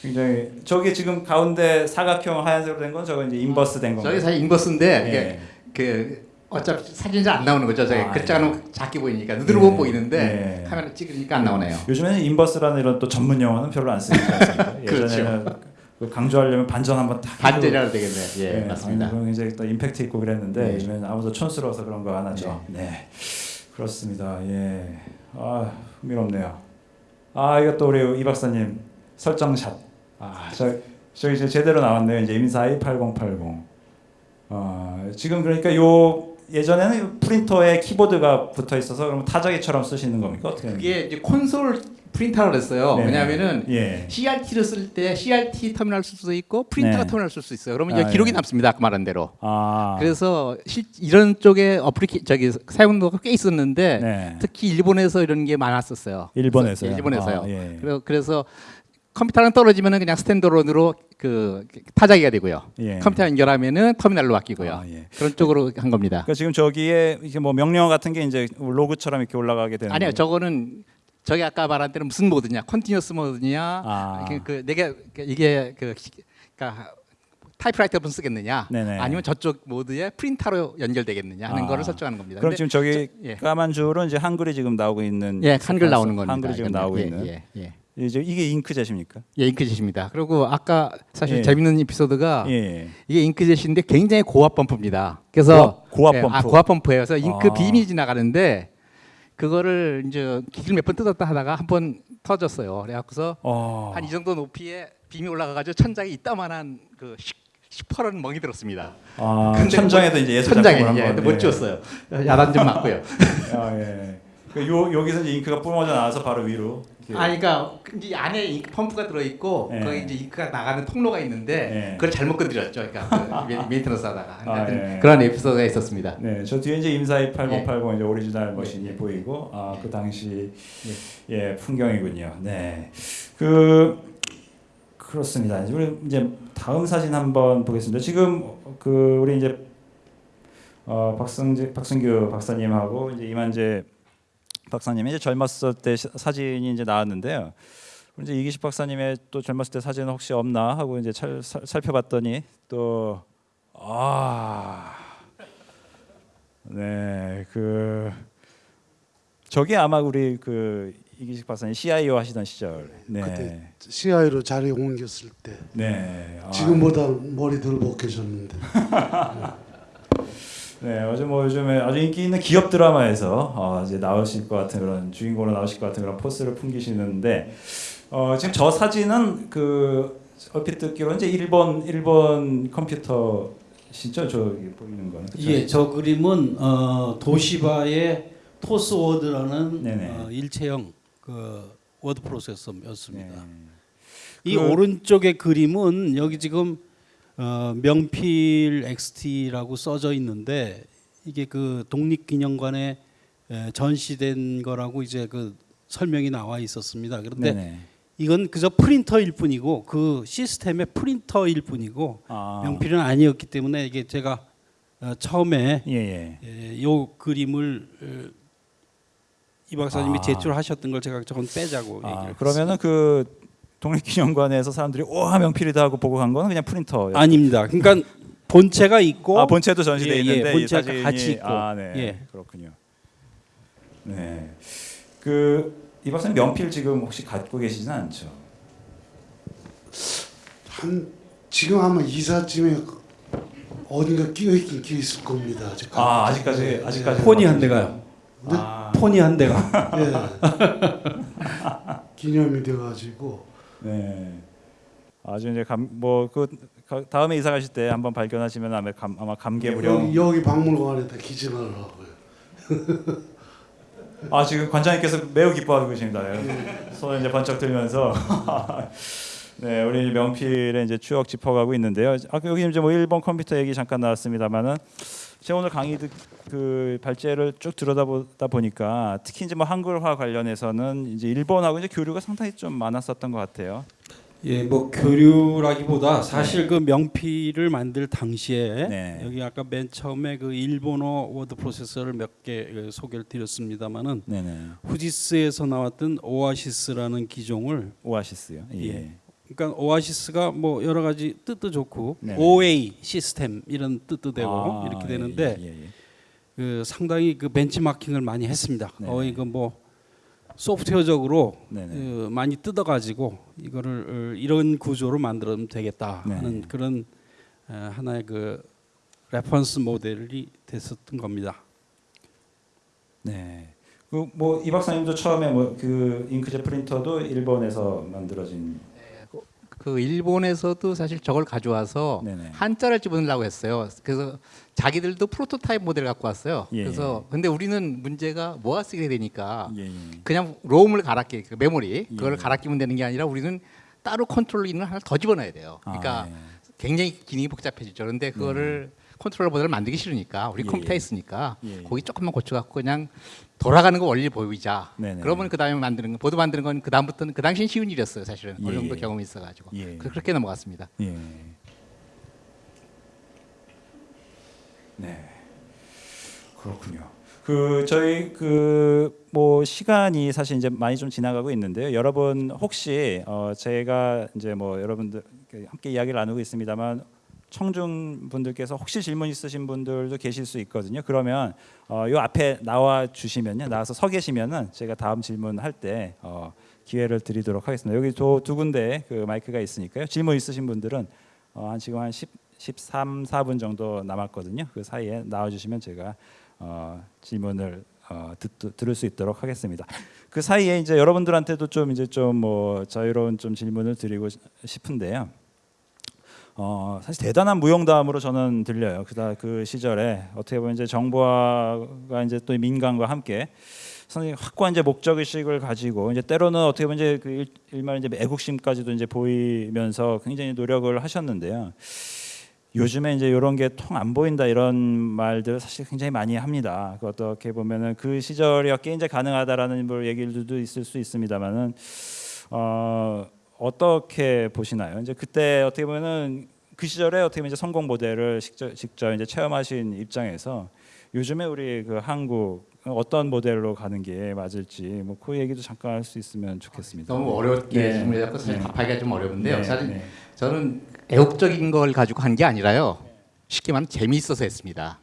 굉장히 저기 지금 가운데 사각형 하얀색으로 된 건 저거 이제 inverse 된 건가요?
저게 사실 inverse인데
예.
그 어차피 사진이 잘 안 나오는 거죠. 저게
아,
글자가 작게 보이니까 눈으로
예.
못 보이는데
예.
카메라 찍으니까 안 나오네요.
요즘에는 inverse라는 이런 또 전문 용어는 별로 안 쓰지 않습니까?
그렇죠.
예전에는 그 강조하려면 반전 한번 딱
반전이라도 되겠네. 예,
네,
맞습니다.
굉장히 또 임팩트 있고 그랬는데
네.
요즘에는 아무도 촌스러워서 그런 거 안 하죠. 네. 그렇습니다. 예. 아 흥미롭네요. 아 이것도 우리 이 박사님 설정샷. 아저 저 이제 제대로 나왔네요. 이제 임사이 8080. 어 지금 그러니까 요 예전에는 요 프린터에 키보드가 붙어 있어서 그럼 타자기처럼 쓰시는 겁니까 어떻게?
그게 이제 콘솔 프린터라고 했어요.
네.
왜냐하면은
예.
CRT를 쓸 때 CRT 터미널 쓸수 있고 프린터
네.
터미널 쓸 수 있어요. 그러면
아,
기록이
예.
남습니다. 아까 말한 대로.
아.
그래서 실, 이런 쪽에 applica- 저기 사용도가 꽤 있었는데
네.
특히 일본에서 이런 게 많았었어요.
일본에서요.
예, 일본에서요.
아, 예.
그래서, 그래서 컴퓨터랑 떨어지면은 그냥 standalone으로 그 타자기가 되고요.
예.
컴퓨터 연결하면은 터미널로 바뀌고요.
아, 예.
그런 쪽으로 한 겁니다.
그러니까 지금 저기에 이게 뭐 명령어 같은 게 이제 로그처럼 이렇게 올라가게 되는
아니요,
거예요?
저거는 저기 아까 말한 대로 무슨 모드냐, continuous 모드냐,
아.
그, 그 내가 그 이게 그 그러니까 타이프라이터로 쓰겠느냐,
네네.
아니면 저쪽 모드에 프린터로 연결되겠느냐 하는
아.
거를 설정하는 겁니다.
그럼 지금 저기
저- 예.
까만 줄은 이제 한글이 지금 나오고 있는
예, 한글 나오는 겁니다.
한글이 지금
이건.
나오고
예,
있는
예, 예.
이제 이게 잉크젯입니까?
예, 잉크젯입니다. 그리고 아까 사실
예.
재밌는 에피소드가
예.
이게 잉크젯인데 굉장히 고압 펌프입니다. 그래서
고압- 고압
예,
펌프.
아, 고압 펌프예요. 그래서 잉크
아.
빔이 지나가는데 그거를 이제 기술 몇번 뜯었다 하다가 한 번 터졌어요. 그래갖고서
어.
한이 정도 높이에 빔이 올라가가지고 천장에 이따만한 그 시, 시퍼런 멍이 들었습니다.
아,
근데
천장에도 이제 예술
천장에 예,
한번
근데 못 지웠어요. 야단 좀 맞고요.
아, 예. 그요 여기서 이제 잉크가 뿜어져 나와서 바로 위로.
아, 그러니까 이제 안에 잉크 펌프가 들어 있고
예.
거기 이제 잉크가 나가는 통로가 있는데
예.
그걸 잘못 건드렸죠. 그러니까 그 메- 메인테너스 하다가
아, 예.
그런 에피소드가 있었습니다.
네, 저 뒤에 이제 IMSAI 8080
예.
이제 오리지널 머신이 보이고 아, 그 당시 예, 풍경이군요. 네. 그 그렇습니다. 이제 우리 이제 다음 사진 한번 보겠습니다. 지금 그 우리 이제 어, 박승재 박승규 박사님하고 이제 이만재 박사님이 이제 젊었을 때 시- 사진이 이제 나왔는데요. 이제 이기식 박사님의 또 젊었을 때 사진은 혹시 없나 하고 이제 찰, 살, 살펴봤더니 또 아. 네, 그 저게 아마 우리 그 이기식 박사님 CIO 하시던 시절. 네.
그때 CI로 자리 옮겼을 때
네. 아,
지금보다 머리들 벗겨졌는데
네, 어제 뭐 요즘에 아주 인기 있는 기업 드라마에서 어, 이제 나오실 것 같은 그런 주인공으로 나오실 것 같은 그런 포스를 풍기시는데 어, 지금 저 사진은 그 얼핏 듣기로 이제 일본 일본 컴퓨터시죠 저기 보이는 거는 그쵸?
예, 저 그림은 어, 도시바의 Tosword라는
네네.
어, 일체형 그 워드 프로세서였습니다.
네.
이
그-
오른쪽의 그림은 여기 지금 어, 명필 XT라고 써져 있는데 이게 그 독립기념관에 에, 전시된 거라고 이제 그 설명이 나와 있었습니다. 그런데
네네.
이건 그저 프린터일 뿐이고 그 시스템의 프린터일 뿐이고
아,
명필은 아니었기 때문에 이게 제가 어, 처음에
예, 예.
에, 요 그림을 어, 이 박사님이
아.
제출하셨던 걸 제가 저건 빼자고
아,
얘기를
그러면은 그 독립기념관에서 사람들이 와 명필이다 하고 보고 간 거는 그냥 프린터.
아닙니다. 그러니까 본체가 있고
아 본체도 전시돼
예, 예,
있는데 이
본체가
사진이
같이 있고.
아, 네.
예.
그렇군요. 네. 그 이 박사님 명필 지금 혹시 갖고 계시진 않죠?
한 지금 아마 이사쯤에 어딘가 끼어 있긴 끼어 있을 겁니다. 아직.
아 아직까지 아직까지
폰이 한 대가요.
아,
폰이 한 대가.
예. 기념이 돼가지고
네. 아주 이제 감, 뭐그 가- 다음에 이사 가실 때 한번 발견하시면 아마 감, 아마 감개무량.
여기, 여기 박물관에다 기증을 하고요.
아 지금 관장님께서 매우 기뻐하고 계십니다. 네. 손을 이제 번쩍 들면서 네 우리 명필의 이제 추억 짚어가고 있는데요. 아까 여기 이제 뭐 일본 컴퓨터 얘기 잠깐 나왔습니다만은 제가 오늘 강의 듣, 그 발제를 쭉 들여다보다 보니까 특히 이제 뭐 한글화 관련해서는 이제 일본하고 이제 교류가 상당히 좀 많았었던 것 같아요.
예, 뭐 교류라기보다 사실 그 명필을 만들 당시에
네.
여기 아까 맨 처음에 그 일본어 워드 프로세서를 몇 개 소개를 드렸습니다만은
네네.
후지쯔에서 나왔던 오아시스라는 기종을
오아시스요. 예.
예. 그러니까 오아시스가 뭐 여러 가지 뜻도 좋고
네네.
OA 시스템 이런 뜻도 되고
아,
이렇게
예,
되는데
예, 예, 예.
그 상당히 그 벤치마킹을 많이 했습니다.
네네.
거의 그뭐 소프트웨어적으로. 그 많이 뜯어가지고 이거를 어, 이런 구조로 만들면 되겠다
네.
하는 그런 어, 하나의 그 reference 모델이 됐었던 겁니다.
네. 그뭐이 박사님도 처음에 뭐 그 잉크젯 프린터도 일본에서 만들어진
그 일본에서도 사실 저걸 가져와서
네네.
한자를 집어넣으려고 했어요. 그래서 자기들도 프로토타입 모델 갖고 왔어요.
예,
그래서 근데 우리는 문제가 모아 쓰게 되니까
예, 예.
그냥 롬을 갈아 끼, 그 메모리 그걸
예.
갈아 끼면 되는 게 아니라 우리는 따로 컨트롤러 있는 하나 더 집어넣어야 돼요. 그러니까
아, 예.
굉장히 기능이 복잡해지죠. 그런데 그거를 컨트롤러 모델을 만들기 싫으니까 우리
예,
컴퓨터에
예.
있으니까
예.
거기 조금만 고쳐갖고 그냥 돌아가는 거 원리 보이자.
네네.
그러면 그 다음에 만드는 거 보드 만드는 건 그 다음부터는 그 당시엔 쉬운 일이었어요. 사실은 어느
예,
정도
예.
경험이 있어가지고
예.
그렇게 넘어갔습니다.
예. 네. 그렇군요. 그 저희 그 뭐 시간이 사실 이제 많이 좀 지나가고 있는데요. 여러분 혹시 어 제가 이제 뭐 여러분들 함께 이야기를 나누고 있습니다만 청중 분들께서 혹시 질문 있으신 분들도 계실 수 있거든요. 그러면 어 요 앞에 나와 주시면요. 나와서 서 계시면은 제가 다음 질문 할 때 어 기회를 드리도록 하겠습니다. 여기 두, 두 군데 그 마이크가 있으니까요. 질문 있으신 분들은 어, 한 지금 한 10, 13, 4분 정도 남았거든요. 그 사이에 나와 주시면 제가 어, 질문을 어, 듣, 들을 수 있도록 하겠습니다. 그 사이에 이제 여러분들한테도 좀 이제 좀 뭐 자유로운 좀 질문을 드리고 싶은데요. 어, 사실 대단한 무용담으로 저는 들려요. 그 시절에 어떻게 보면 이제 정부가 이제 또 민간과 함께 상당히 확고한 이제 목적 의식을 가지고 이제 때로는 어떻게 보면 이제 그 일- 일말 이제 애국심까지도 이제 보이면서 굉장히 노력을 하셨는데요. 요즘에 이제 이런 게 통 안 보인다 이런 말들 사실 굉장히 많이 합니다. 그 어떻게 보면은 그 시절이었기에 이제 가능하다라는 뭐 얘기들도 있을 수 있습니다만은 어 어떻게 보시나요? 이제 그때 어떻게 보면은 그 시절에 어떻게 보면 이제 성공 모델을 직접, 직접 이제 체험하신 입장에서 요즘에 우리 그 한국 어떤 모델로 가는 게 맞을지 뭐 그 얘기도 잠깐 할 수 있으면 좋겠습니다.
너무 어렵게
네.
질문해 갖고 사실
네.
답하기가 좀 어려운데요.
네,
사실
네.
저는 애국적인 걸 가지고 한 게 아니라요. 쉽게 말하면 재미있어서 했습니다.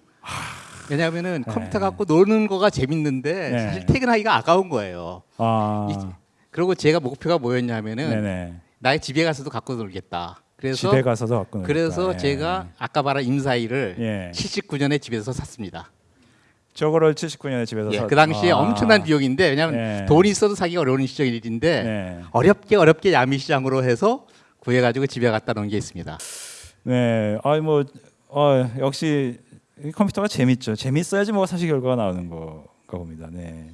왜냐하면은
네.
컴퓨터 갖고 노는 거가 재밌는데
네.
사실 퇴근하기가 아까운 거예요.
아,
이- 그리고 제가 목표가 뭐였냐면은
네네.
나의 집에 가서도 갖고 놀겠다. 그래서
집에 가서도 갖고 놀까.
그래서
예.
제가 아까 말한 임사이를
예.
79년에 집에서 샀습니다.
저거를 79년에 집에서
예,
사-
그 당시에
아.
엄청난 비용인데 왜냐하면
예.
돈이 있어도 사기가 어려운 시절 일인데
네.
어렵게 어렵게 야미 시장으로 해서 구해가지고 집에 갖다 놓은 게 있습니다.
네. 아이 뭐 어, 역시 이 컴퓨터가 재밌죠. 재밌어야지 뭐 사실 결과가 나오는 거가 봅니다. 네.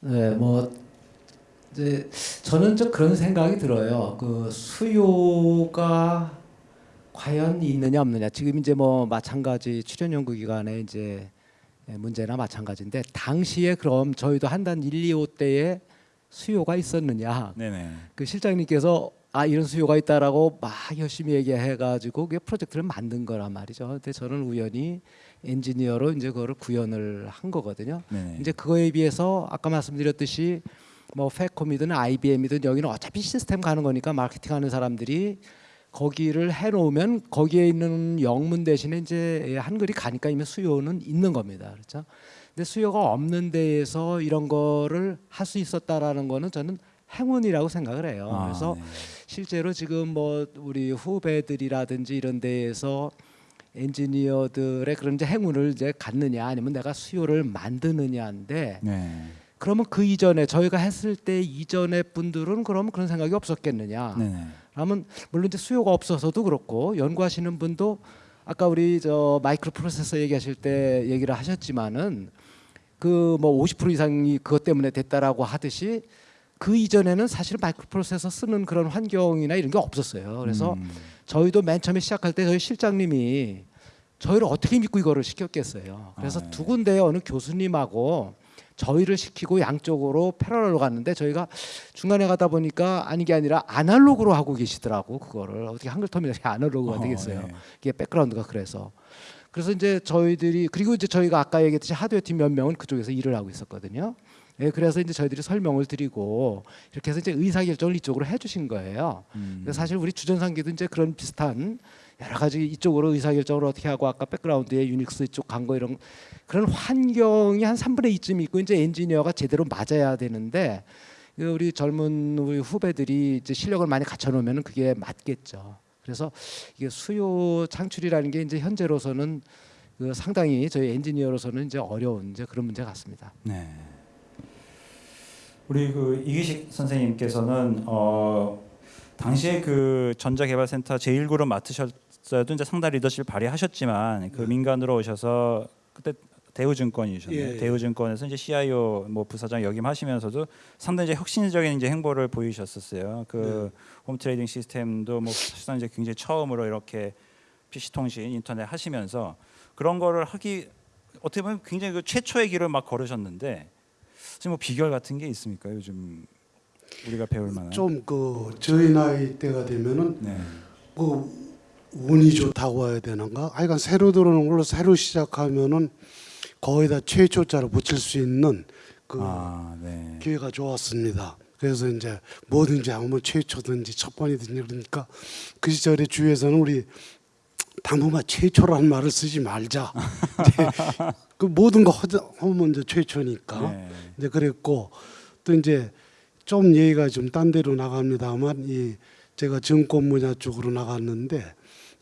네, 뭐 이제 저는 좀 그런 생각이 들어요. 그 수요가 과연 있느냐 없느냐. 지금 이제 뭐 마찬가지 출연 연구 기간에 이제 문제나 마찬가지인데 당시에 그럼 저희도 한단 1, 2, 5 때에 수요가 있었느냐.
네네.
그 실장님께서 아 이런 수요가 있다라고 막 열심히 얘기해가지고 그게 프로젝트를 만든 거란 말이죠. 근데 저는 우연히 엔지니어로 이제 그거를 구현을 한 거거든요.
네네.
이제 그거에 비해서 아까 말씀드렸듯이 뭐 페콤이든 IBM이든 여기는 어차피 시스템 가는 거니까 마케팅하는 사람들이 거기를 해놓으면 거기에 있는 영문 대신에 이제 한글이 가니까 이미 수요는 있는 겁니다. 그렇죠? 근데 수요가 없는 데에서 이런 거를 할 수 있었다라는 거는 저는 행운이라고 생각을 해요.
아,
그래서
네.
실제로 지금 뭐 우리 후배들이라든지 이런 데에서 엔지니어들의 그런 이제 행운을 이제 갖느냐 아니면 내가 수요를 만드느냐인데
네.
그러면 그 이전에 저희가 했을 때 이전의 분들은 그러면 그런 생각이 없었겠느냐
네네.
그러면 물론 이제 수요가 없어서도 그렇고 연구하시는 분도 아까 우리 저 마이크로 프로세서 얘기하실 때 얘기를 하셨지만은 그 뭐 50% 이상이 그것 때문에 됐다라고 하듯이 그 이전에는 사실 마이크로 프로세서 쓰는 그런 환경이나 이런 게 없었어요. 그래서
음.
저희도 맨 처음에 시작할 때 저희 실장님이 저희를 어떻게 믿고 이거를 시켰겠어요. 그래서
아, 네.
두 군데 어느 교수님하고 저희를 시키고 양쪽으로 패러럴로 갔는데 저희가 중간에 가다 보니까 아니 게 아니라 아날로그로 하고 계시더라고 그거를 어떻게 한글 터미널이 아날로그가
어,
되겠어요.
네.
이게 백그라운드가 그래서 그래서 이제 저희들이 그리고 이제 저희가 아까 얘기했듯이 하드웨어 팀 몇 명은 그쪽에서 일을 하고 있었거든요. 예, 그래서 이제 저희들이 설명을 드리고 이렇게 해서 이제 의사 결정을 이쪽으로 해주신 거예요.
음.
사실 우리 주전상기도 이제 그런 비슷한 여러 가지 이쪽으로 의사 결정을 어떻게 하고 아까 백그라운드에 유닉스 이쪽 간 거 이런 그런 환경이 한 3분의 2쯤 있고 이제 엔지니어가 제대로 맞아야 되는데 그 우리 젊은 우리 후배들이 이제 실력을 많이 갖춰 놓으면 그게 맞겠죠. 그래서 이게 수요 창출이라는 게 이제 현재로서는 그 상당히 저희 엔지니어로서는 이제 어려운 이제 그런 문제 같습니다.
네. 우리 그 이기식 선생님께서는 어 당시에 그 전자개발센터 제1그룹 맡으셨 어도 이제 상당 리더십 발휘하셨지만 그 민간으로 오셔서 그때 대우증권이셨네요.
예, 예.
대우증권에서 이제 CIO 뭐 부사장 역임하시면서도 상당히 이제 혁신적인 이제 행보를 보이셨었어요. 그 home trading 시스템도 뭐 사실상 이제 굉장히 처음으로 이렇게 PC 통신 인터넷 하시면서 그런 거를 하기 어떻게 보면 굉장히 그 최초의 길을 막 걸으셨는데 지금 뭐 비결 같은 게 있습니까? 요즘 우리가 배울 만한.
좀 그 저희 나이 때가 되면은
네.
그 운이 좋다고 해야 되는가? 하여간 새로 들어오는 걸로 새로 시작하면은 거의 다 최초자로 붙일 수 있는 그
아, 네.
기회가 좋았습니다. 그래서 이제 뭐든지 하면 최초든지 첫 번이든지 그러니까 그 시절에 주위에서는 우리 당분간 최초라는 말을 쓰지 말자. 그 모든 거 하면 이제 최초니까.
네.
이제 그랬고 또 이제 좀 얘기가 좀 딴 데로 나갑니다만 이 제가 증권 분야 쪽으로 나갔는데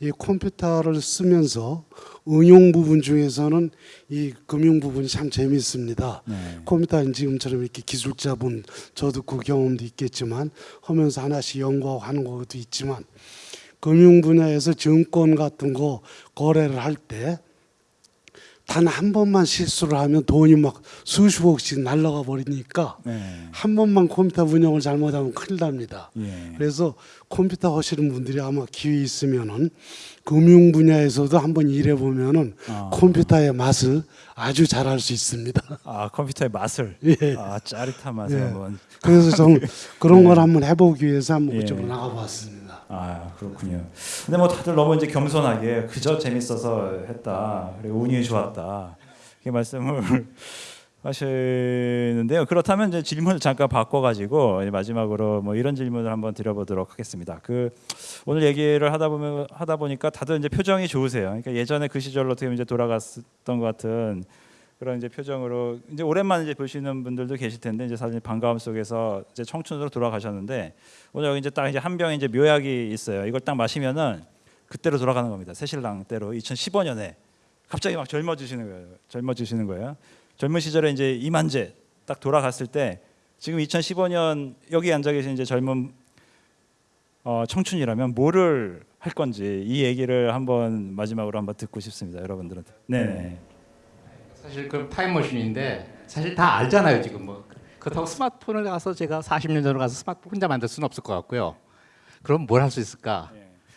이 컴퓨터를 쓰면서 응용 부분 중에서는 이 금융 부분이 참 재미있습니다.
네.
컴퓨터는 지금처럼 이렇게 기술자분 저도 그 경험도 있겠지만 하면서 하나씩 연구하고 하는 것도 있지만 금융 분야에서 증권 같은 거 거래를 할 때 단 한 번만 실수를 하면 돈이 막 수십억씩 날라가 버리니까
네.
한 번만 컴퓨터 운영을 잘못하면 큰일 납니다.
예.
그래서 컴퓨터 하시는 분들이 아마 기회 있으면은 금융 분야에서도 한번 일해 보면은
아.
컴퓨터의 맛을 아주 잘알수 있습니다.
아 컴퓨터의 맛을.
예.
아 짜릿한 맛을
예.
한번.
그래서 저는 그런 걸 한번 해보기 위해서 한번
예.
그쪽으로 나가봤습니다.
아 그렇군요. 근데 뭐 다들 너무 이제 겸손하게 그저 재밌어서 했다. 그리고 운이 좋았다. 이렇게 말씀을 하시는데요. 그렇다면 이제 질문을 잠깐 바꿔가지고 마지막으로 뭐 이런 질문을 한번 드려보도록 하겠습니다. 그 오늘 얘기를 하다 보면 하다 보니까 다들 이제 표정이 좋으세요. 그러니까 예전에 그 시절로 어떻게 이제 돌아갔던 것 같은 그런 이제 표정으로 이제 오랜만에 이제 보시는 분들도 계실 텐데 이제 사실 반가움 속에서 이제 청춘으로 돌아가셨는데 오늘 여기 이제 딱 이제 한 병의 이제 묘약이 있어요. 이걸 딱 마시면은 그때로 돌아가는 겁니다. 새신랑 때로 2015년에 갑자기 막 젊어지시는 거예요. 젊어지시는 거예요. 젊은 시절에 이제 이만재 딱 돌아갔을 때 지금 2015년 여기 앉아 계신 이제 젊은 어, 청춘이라면 뭐를 할 건지 이 얘기를 한번 마지막으로 한번 듣고 싶습니다. 여러분들한테. 네.
사실 그 타임머신인데 사실 다 알잖아요 지금 뭐 그렇다고 스마트폰을 가서 제가 40년 전으로 가서 스마트폰 혼자 만들 수는 없을 것 같고요. 그럼 뭘 할 수 있을까?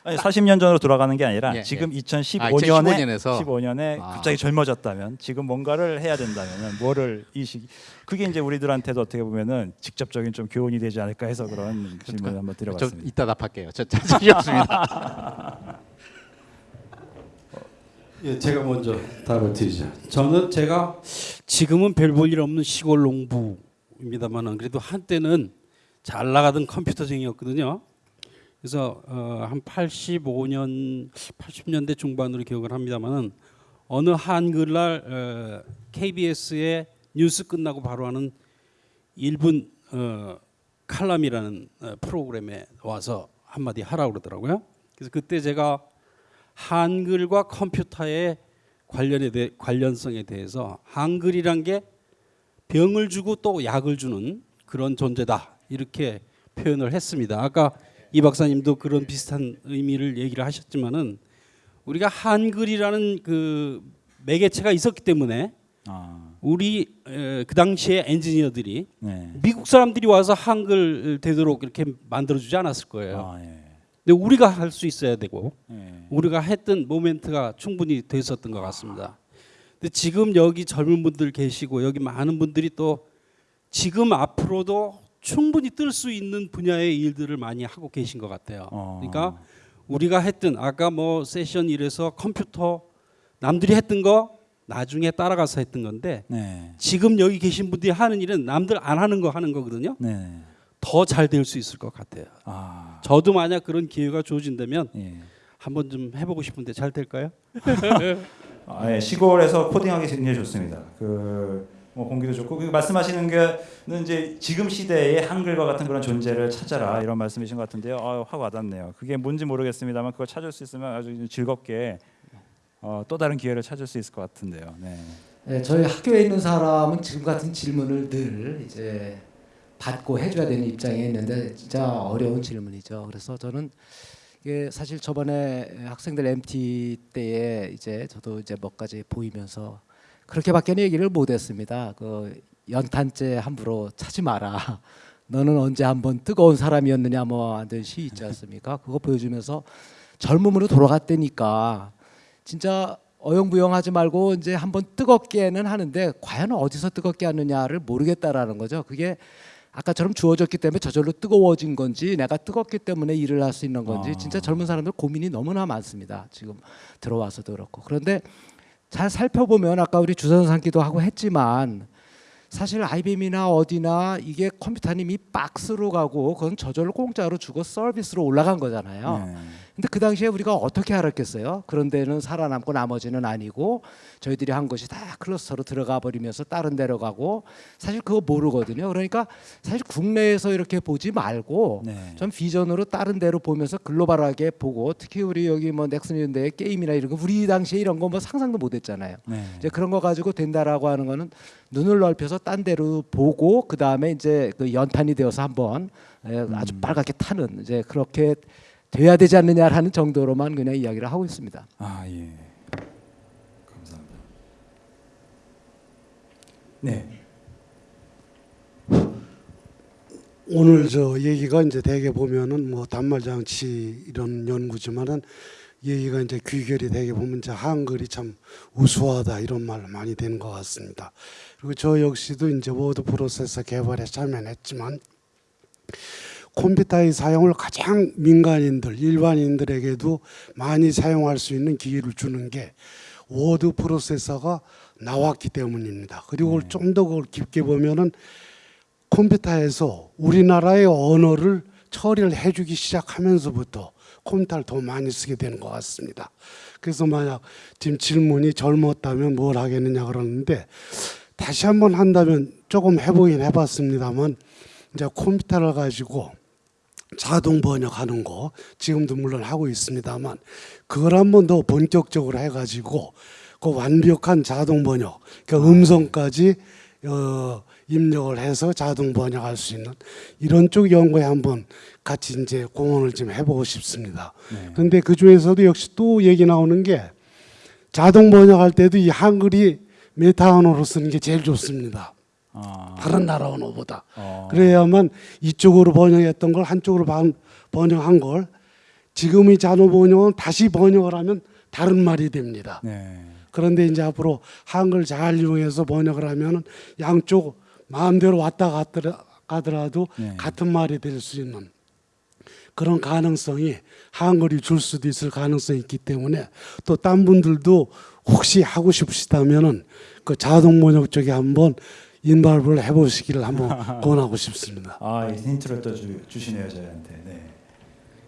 아니 40년 전으로 돌아가는 게 아니라
예,
지금
예.
2015년에
아, 2015년에서
15년에
아.
갑자기 젊어졌다면 지금 뭔가를 해야 된다면 뭐를 이 시기 그게 이제 우리들한테도 어떻게 보면은 직접적인 좀 교훈이 되지 않을까 해서 그런 질문 을 한번
좀
드려봤습니다.
이따 답할게요. 저 자신이 없습니다.
예, 제가 먼저 답을 드리죠. 저는 제가 지금은 별 볼 일 없는 시골 농부입니다만은 그래도 한때는 잘 나가던 컴퓨터쟁이였거든요. 그래서 어, 한 85년, 80년대 중반으로 기억을 합니다만은 어느 한글날 어, KBS의 뉴스 끝나고 바로 하는 1분 어, 칼럼이라는 어, 프로그램에 와서 한마디 하라고 그러더라고요. 그래서 그때 제가 한글과 컴퓨터의 관련에 대 관련성에 대해서 한글이란 게 병을 주고 또 약을 주는 그런 존재다 이렇게 표현을 했습니다. 아까 이 박사님도 그런 비슷한 의미를 얘기를 하셨지만은 우리가 한글이라는 그 매개체가 있었기 때문에
아,
우리 에, 그 당시에 엔지니어들이
네.
미국 사람들이 와서 한글 되도록 이렇게 만들어주지 않았을 거예요.
아, 예.
근데 우리가 할 수 있어야 되고
예.
우리가 했던 모멘트가 충분히 됐었던 것 같습니다. 근데 지금 여기 젊은 분들 계시고 여기 많은 분들이 또 지금 앞으로도 충분히 뜰 수 있는 분야의 일들을 많이 하고 계신 것 같아요.
어.
그러니까 우리가 했던 아까 뭐 세션 1에서 컴퓨터 남들이 했던 거 나중에 따라가서 했던 건데
네.
지금 여기 계신 분들이 하는 일은 남들 안 하는 거 하는 거거든요.
네.
더잘 될 수 있을 것 같아요.
아,
저도 만약 그런 기회가 주어진다면
예.
한번 좀 해보고 싶은데 잘 될까요?
아, 예. 시골에서 코딩하기 굉장히 좋습니다. 그 뭐 공기도 좋고 그 말씀하시는 게는 이제 지금 시대의 한글과 같은 그런 존재를 찾아라 이런 말씀이신 것 같은데요. 아, 확 와닿네요. 그게 뭔지 모르겠습니다만 그걸 찾을 수 있으면 아주 즐겁게 어, 또 다른 기회를 찾을 수 있을 것 같은데요. 네.
네, 저희 학교에 있는 사람은 지금 같은 질문을 늘 이제 받고 해줘야 되는 입장에 있는데 진짜 어려운 질문이죠. 그래서 저는 이게 사실 저번에 학생들 MT 때에 이제 저도 이제 몇 가지 보이면서 그렇게밖에 얘기를 못했습니다. 그 연탄재 함부로 차지 마라. 너는 언제 한번 뜨거운 사람이었느냐 뭐 하는 시 있지 않습니까? 그거 보여주면서 젊음으로 돌아갔다니까 진짜 어영부영하지 말고 이제 한번 뜨겁게는 하는데 과연 어디서 뜨겁게 하느냐를 모르겠다라는 거죠. 그게 아까처럼 주어졌기 때문에 저절로 뜨거워진 건지 내가 뜨겁기 때문에 일을 할 수 있는 건지
아.
진짜 젊은 사람들 고민이 너무나 많습니다. 지금 들어와서도 그렇고 그런데 잘 살펴보면 아까 우리 주선 상기도 하고 했지만 사실 IBM이나 어디나 이게 컴퓨터님이 박스로 가고 그건 저절로 공짜로 주고 서비스로 올라간 거잖아요.
네.
근데 그 당시에 우리가 어떻게 알았겠어요? 그런 데는 살아남고 나머지는 아니고 저희들이 한 것이 다 클러스터로 들어가 버리면서 다른 데로 가고 사실 그거 모르거든요. 그러니까 사실 국내에서 이렇게 보지 말고
네.
좀 비전으로 다른 데로 보면서 글로벌하게 보고 특히 우리 여기 뭐 넥슨인데 게임이나 이런 거 우리 당시에 이런 거 뭐 상상도 못 했잖아요.
네.
이제 그런 거 가지고 된다라고 하는 거는 눈을 넓혀서 딴 데로 보고 그 다음에 이제 그 연탄이 되어서 한번 예, 아주 빨갛게 타는 이제 그렇게 돼야 되지 않느냐라는 정도로만 그냥 이야기를 하고 있습니다.
아 예. 감사합니다. 네.
오늘 저 얘기가 이제 대개 보면은 뭐 단말 장치 이런 연구지만은 얘기가 이제 귀결이 되게 보면 이제 한글이 참 우수하다 이런 말 많이 되는 것 같습니다. 그리고 저 역시도 이제 워드 프로세서 개발에 참여했지만 컴퓨터의 사용을 가장 민간인들, 일반인들에게도 많이 사용할 수 있는 기회를 주는 게 워드 프로세서가 나왔기 때문입니다. 그리고 좀더 그걸 깊게 보면은 컴퓨터에서 우리나라의 언어를 처리를 해주기 시작하면서부터 컴퓨터를 더 많이 쓰게 되는 것 같습니다. 그래서 만약 지금 질문이 젊었다면 뭘 하겠느냐 그러는데 다시 한번 한다면 조금 해보긴 해봤습니다만 이제 컴퓨터를 가지고 자동 번역하는 거 지금도 물론 하고 있습니다만 그걸 한 번 더 본격적으로 해가지고 그 완벽한 자동 번역, 그러니까 음성까지 어, 입력을 해서 자동 번역할 수 있는 이런 쪽 연구에 한번 같이 이제 공헌을 좀 해보고 싶습니다.
네.
근데 그 중에서도 역시 또 얘기 나오는 게 자동 번역할 때도 이 한글이 메타 언어로 쓰는 게 제일 좋습니다.
아.
다른 나라 언어보다.
어.
그래야만 이쪽으로 번역했던 걸 한쪽으로 반- 번역한 걸 지금의 자동 번역은 다시 번역을 하면 다른 말이 됩니다.
네.
그런데 이제 앞으로 한글 잘 이용해서 번역을 하면은 양쪽 마음대로 왔다 갔더라, 가더라도
네.
같은 말이 될 수 있는 그런 가능성이 한글이 줄 수도 있을 가능성이 있기 때문에 또 딴 분들도 혹시 하고 싶으시다면은 그 자동 번역 쪽에 한번 인발부를 해보시기를 한번 권하고 싶습니다.
아, 이 힌트를 또 주, 주시네요 저희한테. 네.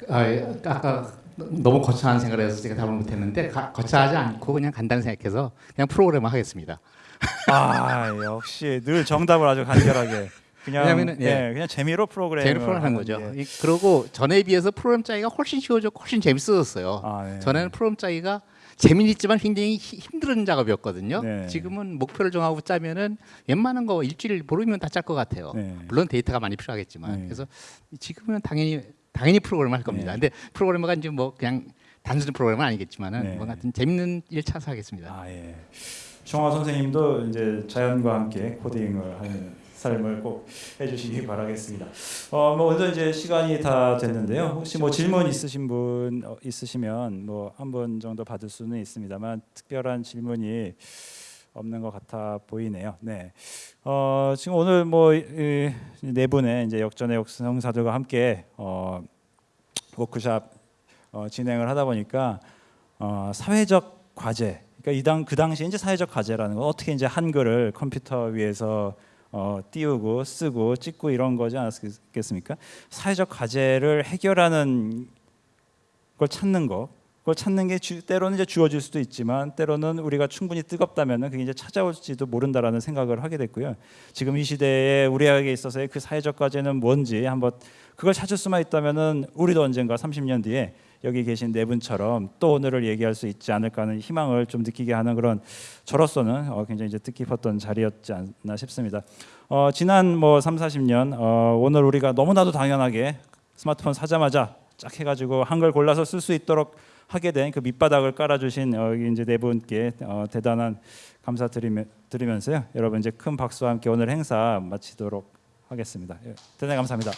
아, 예. 아까 너무 거창한 생각을 해서 제가 답을 못했는데 가- 거창하지 않고 그냥 간단히 생각해서 그냥 프로그램을 하겠습니다.
아, 역시 늘 정답을 아주 간결하게. 그냥
왜냐면은,
예,
예.
그냥 재미로 프로그램을
재미로 프로그램 한 거죠. 이- 그리고 전에 비해서 프로그램 짜기가 훨씬 쉬워졌고 훨씬 재밌어졌어요.
아, 네.
전에는 프로그램 짜기가 재미있지만 굉장히 히- 힘든 작업이었거든요.
네.
지금은 목표를 정하고 짜면은 웬만한 거 일주일 모르면 다 짤 것 같아요.
네.
물론 데이터가 많이 필요하겠지만
네.
그래서 지금은 당연히 당연히 프로그램을 할 겁니다.
네.
근데 프로그래머가 이제 뭐 그냥 단순한 프로그램은 아니겠지만은
네.
뭐 같은 재밌는 일 찾아서 하겠습니다.
아 예. 청화 선생님도 이제 자연과 함께 코딩을 하는 삶을 꼭 해주시기 바라겠습니다. 어, 뭐 오늘 이제 시간이 다 됐는데요. 혹시 뭐 질문 있으신 분 어, 있으시면 뭐 한 분 정도 받을 수는 있습니다만 특별한 질문이 없는 것 같아 보이네요. 네. 어, 지금 오늘 뭐네 분의 이제 역전의 역성사들과 함께 어, 워크샵 어, 진행을 하다 보니까 어, 사회적 과제. 그러니까 이당 그 당시 이제 사회적 과제라는 건 어떻게 이제 한글을 컴퓨터 위에서 어, 띄우고 쓰고 찍고 이런 거지 않았겠습니까? 사회적 과제를 해결하는 걸 찾는 거. 그걸 찾는 게 주, 때로는 이제 주어질 수도 있지만 때로는 우리가 충분히 뜨겁다면은 그게 이제 찾아올지도 모른다라는 생각을 하게 됐고요. 지금 이 시대에 우리에게 있어서의 그 사회적 과제는 뭔지 한번 그걸 찾을 수만 있다면은 우리도 언젠가 30년 뒤에 여기 계신 네 분처럼 또 오늘을 얘기할 수 있지 않을까 하는 희망을 좀 느끼게 하는 그런 저로서는 어, 굉장히 이제 뜻깊었던 자리였지 않나 싶습니다. 어, 지난 뭐 3, 40년 어, 오늘 우리가 너무나도 당연하게 스마트폰 사자마자 쫙 해가지고 한글 골라서 쓸 수 있도록 하게 된 그 밑바닥을 깔아주신 여기 이제 네 분께 어, 대단한 감사 드리면서요. 여러분 이제 큰 박수와 함께 오늘 행사 마치도록 하겠습니다. 예, 대단히 감사합니다.